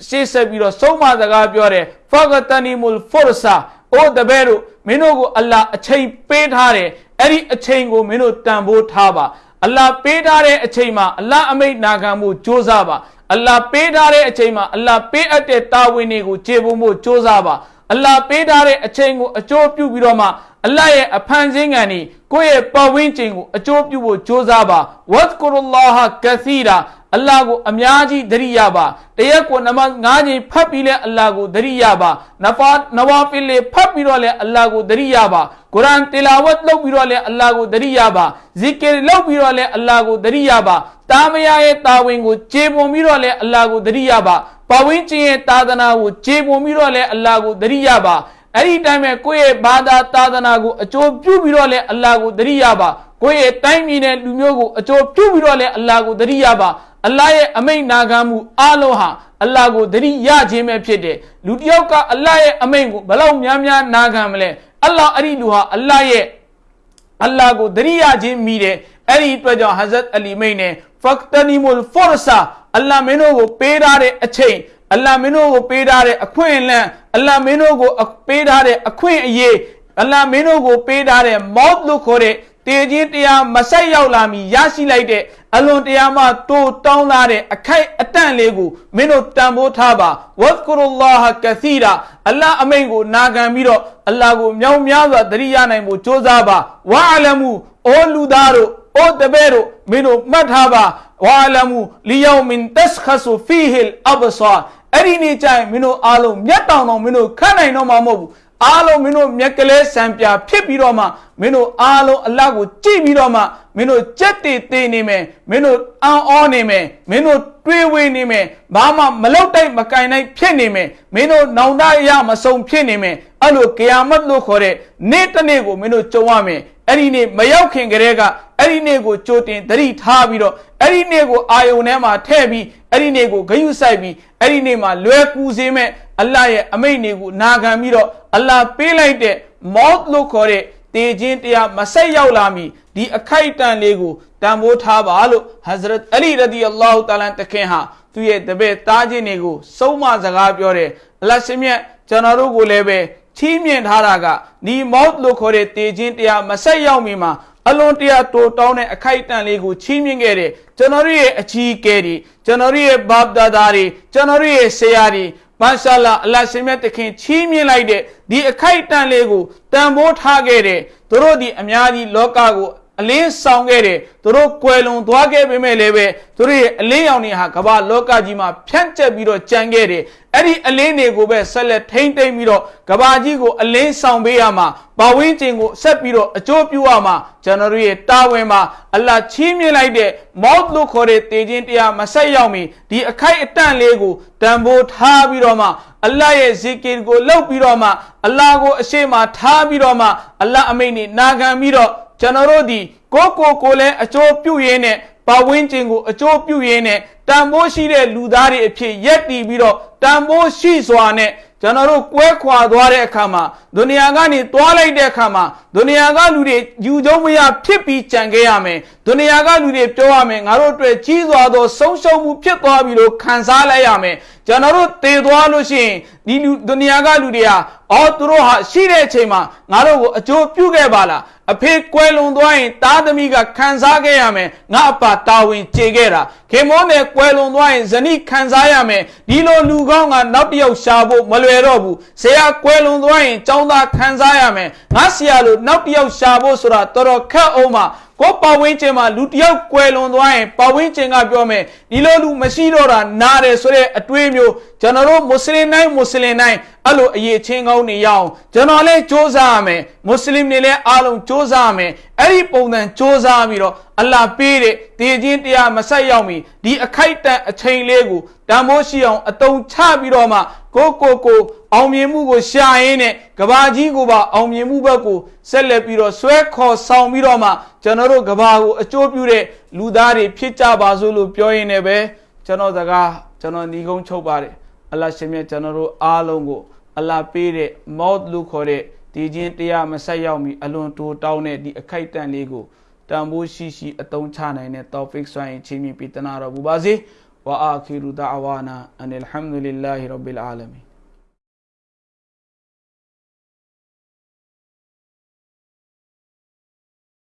ရှေ့ဆက်ပြီးတော့ဆုံးမစကားပြောတယ်ဖဂတနီမူလ်ဖော်ဆာအိုတပည့်တို့မင်းတို့ကိုအလ္လာအချိန်ပေးထားတယ်အဲ့ဒီအချိန်ကိုမင်းတို့တန်ဖိုးထားပါအလ္လာပေးထားတဲ့အချိန်မှာအလ္လာအမိတ်နာခံမှုကြိုးစားပါအလ္လာပေးထားတဲ့အချိန်မှာအလ္လာပေးအပ်တဲ့တာဝန်တွေကိုခြေပုံဖို့ကြိုးစားပါ အလ္လာပေးထားတဲ့အချိန်ကိုအကျိုးပြုပြီးတော့မှအလ္လာရဲ့အဖန်ဆင်းငံဤကိုယ့်ရဲ့ပတ်ဝန်းကျင်ကိုအကျိုးပြုဖို့ကြိုးစားပါဝတ်ကုရလာဟကစီရာအလ္လာဟ်ကိုအများကြီးသတိရပါတရက်ကိုနမတ်၅ချိန်ဖတ်ပြီးလဲအလ္လာဟ်ကိုသတိရပါနဖာနဝါဖီလေဖတ်ပြီးတော့လဲအလ္လာဟ်ကိုသတိရပါကုရ်အာန်တီလာဝတ်လုပ်ပြီးတော့လဲအလ္လာဟ်ကိုသတိရပါဇီကီလုပ်ပြီးတော့လဲအလ္လာဟ်ကိုသတိရပါ တာမယာရဲ့တာဝန်ကိုကျေပွန်ပြီးတော့လဲအလ္လာဟ်ကိုသတိရပါပဝင်းကျင်ရဲ့တာသနာကိုကျေပွန်ပြီးတော့လဲအလ္လာဟ်ကိုသတိရပါအဲ့ဒီတိုင်းပဲကိုယ့်ရဲ့ဘာသာသာသနာကိုအကျိုးပြုပြီးတော့လဲအလ္လာဟ်ကိုသတိရပါကိုယ့်ရဲ့တိုင်းပြည်နဲ့လူမျိုးကိုအကျိုးပြုပြီးတော့လဲအလ္လာဟ်ကိုသတိရပါအလ္လာဟ်ရဲ့အမိန့်နာခံမှုအလုံးဟာအလ္လာဟ်ကိုသတိရခြင်းပဲဖြစ်တယ်လူတစ်ယောက်ကအလ္လာဟ်ရဲ့အမိန့်ကိုဘလောက်များများနာခံမလဲအလ္လာဟ်အဲ့ဒီလူဟာအလ္လာဟ်ရဲ့အလ္လာဟ်ကိုသတိရခြင်းမိတယ်အဲ့ဒီအတွက်ကြောင့်ဟဇရတ်အလီမိန်နဲ့ ဖက်တနီမူလ်ဖော်ဆာအလ္လာဟ်မင်းတို့ကိုပေးထားတဲ့အချိန်အလ္လာဟ်မင်းတို့ကိုပေးထားတဲ့အခွင့်အလမ်းအလ္လာဟ်မင်းတို့ကိုပေးထားတဲ့အခွင့်အရေးအလ္လာဟ်မင်းတို့ကိုပေးထားတဲ့မော့လို့ခေါ်တဲ့တေခြင်းတရားမဆက်ရောက်လာမီရရှိလိုက်တဲ့အလွန်တရားမှတိုးတောင်းလာတဲ့အခိုက်အတန့်လေးကိုမင်းတို့တန်ဖိုးထားပါဝတ်ကုရလာဟကသီရာအလ္လာဟ်အမိန်ကိုနာခံပြီးတော့အလ္လာဟ်ကိုမြောက်များစွာတရိယာနိုင်ဖို့ကြိုးစားပါဝါအလမူအိုလူသားတို့ အိုတပည့်တို့မင်းတို့မှတ်ထားပါဝါအလမူလီယောမင်တက်ခဆူဖီဟီလ်အဘဆာအဲ့ဒီနေ့ကျရင်မင်းတို့အားလုံးမျက်တောင်တော်မင်းတို့ခန့်နိုင်တော့မှာမဟုတ်ဘူးအားလုံးမင်းတို့မျက်ကလေးစံပြဖြစ်ပြီးတော့မှမင်းတို့အားလုံးအလတ်ကိုကြည့်ပြီးတော့မှမင်းတို့ကြက်တည်တည်နေမယ်မင်းတို့အံ့ဩနေမယ်မင်းတို့တွေးဝေးနေမယ်ဘာမှမလောက်တိုက်မကင်နိုင်ဖြစ်နေမယ်မင်းတို့နောင်တရမစုံဖြစ်နေမယ် အဲ့လိုကယာမတ်လို့ခေါ်တဲ့နေ့တစ်နေ့ကိုမင်းတို့ကြုံရမယ်အဲ့ဒီနေ့မရောက်ခင်ကတည်းကအဲ့ဒီနေ့ကိုကြိုတင်သတိထားပြီးတော့အဲ့ဒီနေ့ကိုအာယုန်ထဲမှာထည့်ပြီးအဲ့ဒီနေ့ကိုဂယုစိုက်ပြီးအဲ့ဒီနေ့မှာလွယ်ကူစေမဲ့အလ္လာဟ်ရဲ့အမိန့်တွေကိုနာခံပြီးတော့အလ္လာဟ်ပေးလိုက်တဲ့မော့လို့ခေါ်တဲ့တေခြင်းတရားမဆက်ရောက်လာမီဒီအခိုက်အတန့်လေးကိုတန်ဖိုးထားပါလို့ဟဇရတ်အလီရဒီအလ္လာဟူတာလန်တခင်ဟာသူ့ရဲ့တပည့်သားချင်းတွေကိုစုံမစကားပြောတယ်အလတ်ရှင်မြတ်ကျွန်တော်တို့ကိုလည်းပဲ ချီးမြှင့်ထားတာကဒီမော့လို့ခေါ်တဲ့တေခြင်းတရားမဆက်ရောက်မီမှာအလွန်တရာတိုးတောင်းတဲ့အခိုက်အတန့်လေးကိုချီးမြှင့်ခဲ့တယ်ကျွန်တော်တို့ရဲ့အကြီးအကဲတွေကျွန်တော်တို့ရဲ့ဘာပ်ဒါဒါတွေကျွန်တော်တို့ရဲ့ဆရာတွေမာရှာလာအလ္လာရှင်မြတ်တခင်ချီးမြှင့်လိုက်တဲ့ဒီအခိုက်အတန့်လေးကိုတန်ဖိုးထားခဲ့တယ်သူတို့ဒီအများကြီးလောကကိုအလင်းဆောင်ခဲ့တယ်သူတို့ကွယ်လွန်သွားခဲ့ပေမဲ့လည်းပဲသူတို့ရဲ့အလင်းရောင်တွေဟာကမ္ဘာလောကကြီးမှာဖြန့်ကျက်ပြီးတော့ကြံခဲ့တယ်အဲ့ဒီအလင်းတွေကိုပဲဆက်လက်ထိမ့်သိမ့်ပြီးတော့ကဘာကြီးကိုအလင်းဆောင်ပေးရမှာဘဝင်းကျင်ကိုဆက်ပြီးတော့အကျိုးပြုရမှာကျွန်တော်တို့ရဲ့တာဝန်မှာအလ္လာချီးမြှင့်လိုက်တဲ့မော့လို့ခေါ်တဲ့တေခြင်းတရားမဆက်ရောက်မီဒီအခိုက်အတန့်လေးကိုတန်ဖိုးထားပြီးတော့မှအလ္လာရဲ့ဇီကီကိုလှုပ်ပြီးတော့မှအလ္လာကိုအရှိမထားပြီးတော့မှအလ္လာအမိန့်နဲ့နာခံပြီးတော့ကျွန်တော်တို့ဒီ ကိုကိုကိုလည်းအကျိုးပြုရင်းနဲ့ပဝင်းကျင်ကိုအကျိုးပြုရင်းနဲ့တန်ဖိုးရှိတဲ့လူသားတွေအဖြစ်ရက်တည်ပြီးတော့တန်ဖိုးရှိစွာနဲ့ကျွန်တော်တို့ကွဲခွာသွားတဲ့အခါမှာဒုနီယာကနေတွားလိုက်တဲ့အခါမှာဒုနီယာကလူတွေယူကျုံမရဖြစ်ပြီးကြံခဲ့ရမယ်ဒုနီယာကလူတွေပြောရမယ်ငါတို့အတွက်ကြီးစွာသောဆုံးရှုံးမှုဖြစ်သွားပြီလို့ခံစားလိုက်ရမယ်ကျွန်တော်တို့တည်သွားလို့ရှိရင်ဒီလူဒုနီယာကလူတွေကအော်သူတို့ဟာရှိတဲ့အချိန်မှာငါတို့ကိုအကျိုးပြုခဲ့ပါလားအဖေကွယ်လွန်သွားရင်တားသမီးကခံစားခဲ့ရမယ်ငါအပါတာဝန်ကျေခဲ့တာခေမောနဲ့ကွယ်လွန်သွားရင်ဇနီးခံစားရမယ်ဒီလိုလူကောင်းကနောက်တစ်ယောက်ရှာဖို့မလွယ်တော့ဘူးဆရာကွယ်လွန်သွားရင်ចောင်းသားခံစားရမယ်ငါဆရာလို့နောက်တစ်ယောက်ရှာဖို့ဆိုတာတော်တော်ခက်အောင်ပါ ကိုပဝင်းကျင်မှာလူတယောက်ကွယ်လွန်သွားရင်ပဝင်းကျင်ကပြောမယ်ဒီလိုလူမရှိတော့တာနားတယ်ဆိုတဲ့အတွေးမျိုးကျွန်တော်တို့မွတ်စလင်တိုင်းမွတ်စလင်တိုင်းအဲ့လိုအရေးချင်းကောင်းနေရအောင်ကျွန်တော်လည်းစ조사ရမယ်မွတ်စလင်တွေလည်းအားလုံးစ조사ရမယ်အဲ့ဒီပုံစံစ조사ပြီးတော့အလ္လာဟ်ပေးတဲ့တည်ခြင်းတရားမဆက်ရောက်မီဒီအခိုက်တန်အချိန်လေးကိုတန်ဖိုးရှိအောင်အတုံချပြီးတော့မှကိုကိုကို အောင်မြင်မှုကိုရှာရင်းနဲ့ကဘာကြီးကိုပါအောင်မြင်မှုဘက်ကိုဆက်လက်ပြီးတော့ဆွဲခေါ်ဆောင်ပြီးတော့မှကျွန်တော်တို့ကဘာကိုအကျိုးပြုတဲ့လူသားတွေဖြစ်ကြပါစို့လို့ပြောရင်းနဲ့ပဲကျွန်တော်စကားကျွန်တော်ညီကုန်းချုပ်ပါတယ်အလ္လာဟ်ရှင်မြတ်ကျွန်တော်တို့အားလုံးကိုအလ္လာဟ်ပေးတဲ့မောတ်လို့ခေါ်တဲ့ဒီချင်းတရားမဆက်ရောက်မီအလွန်တိုးတောင်းတဲ့ဒီအခိုက်တန့်လေးကိုတန်ဖိုးရှိရှိအသုံးချနိုင်တဲ့တောဖစ်ဆွမ်းရင်ချင်းမြပြတနာတော်မူပါစေဝါအာခီရူဒါအဝါနာအန်အလ်ဟမ်ဒူလ illah ရဘ်ဘီလ်အာလမီ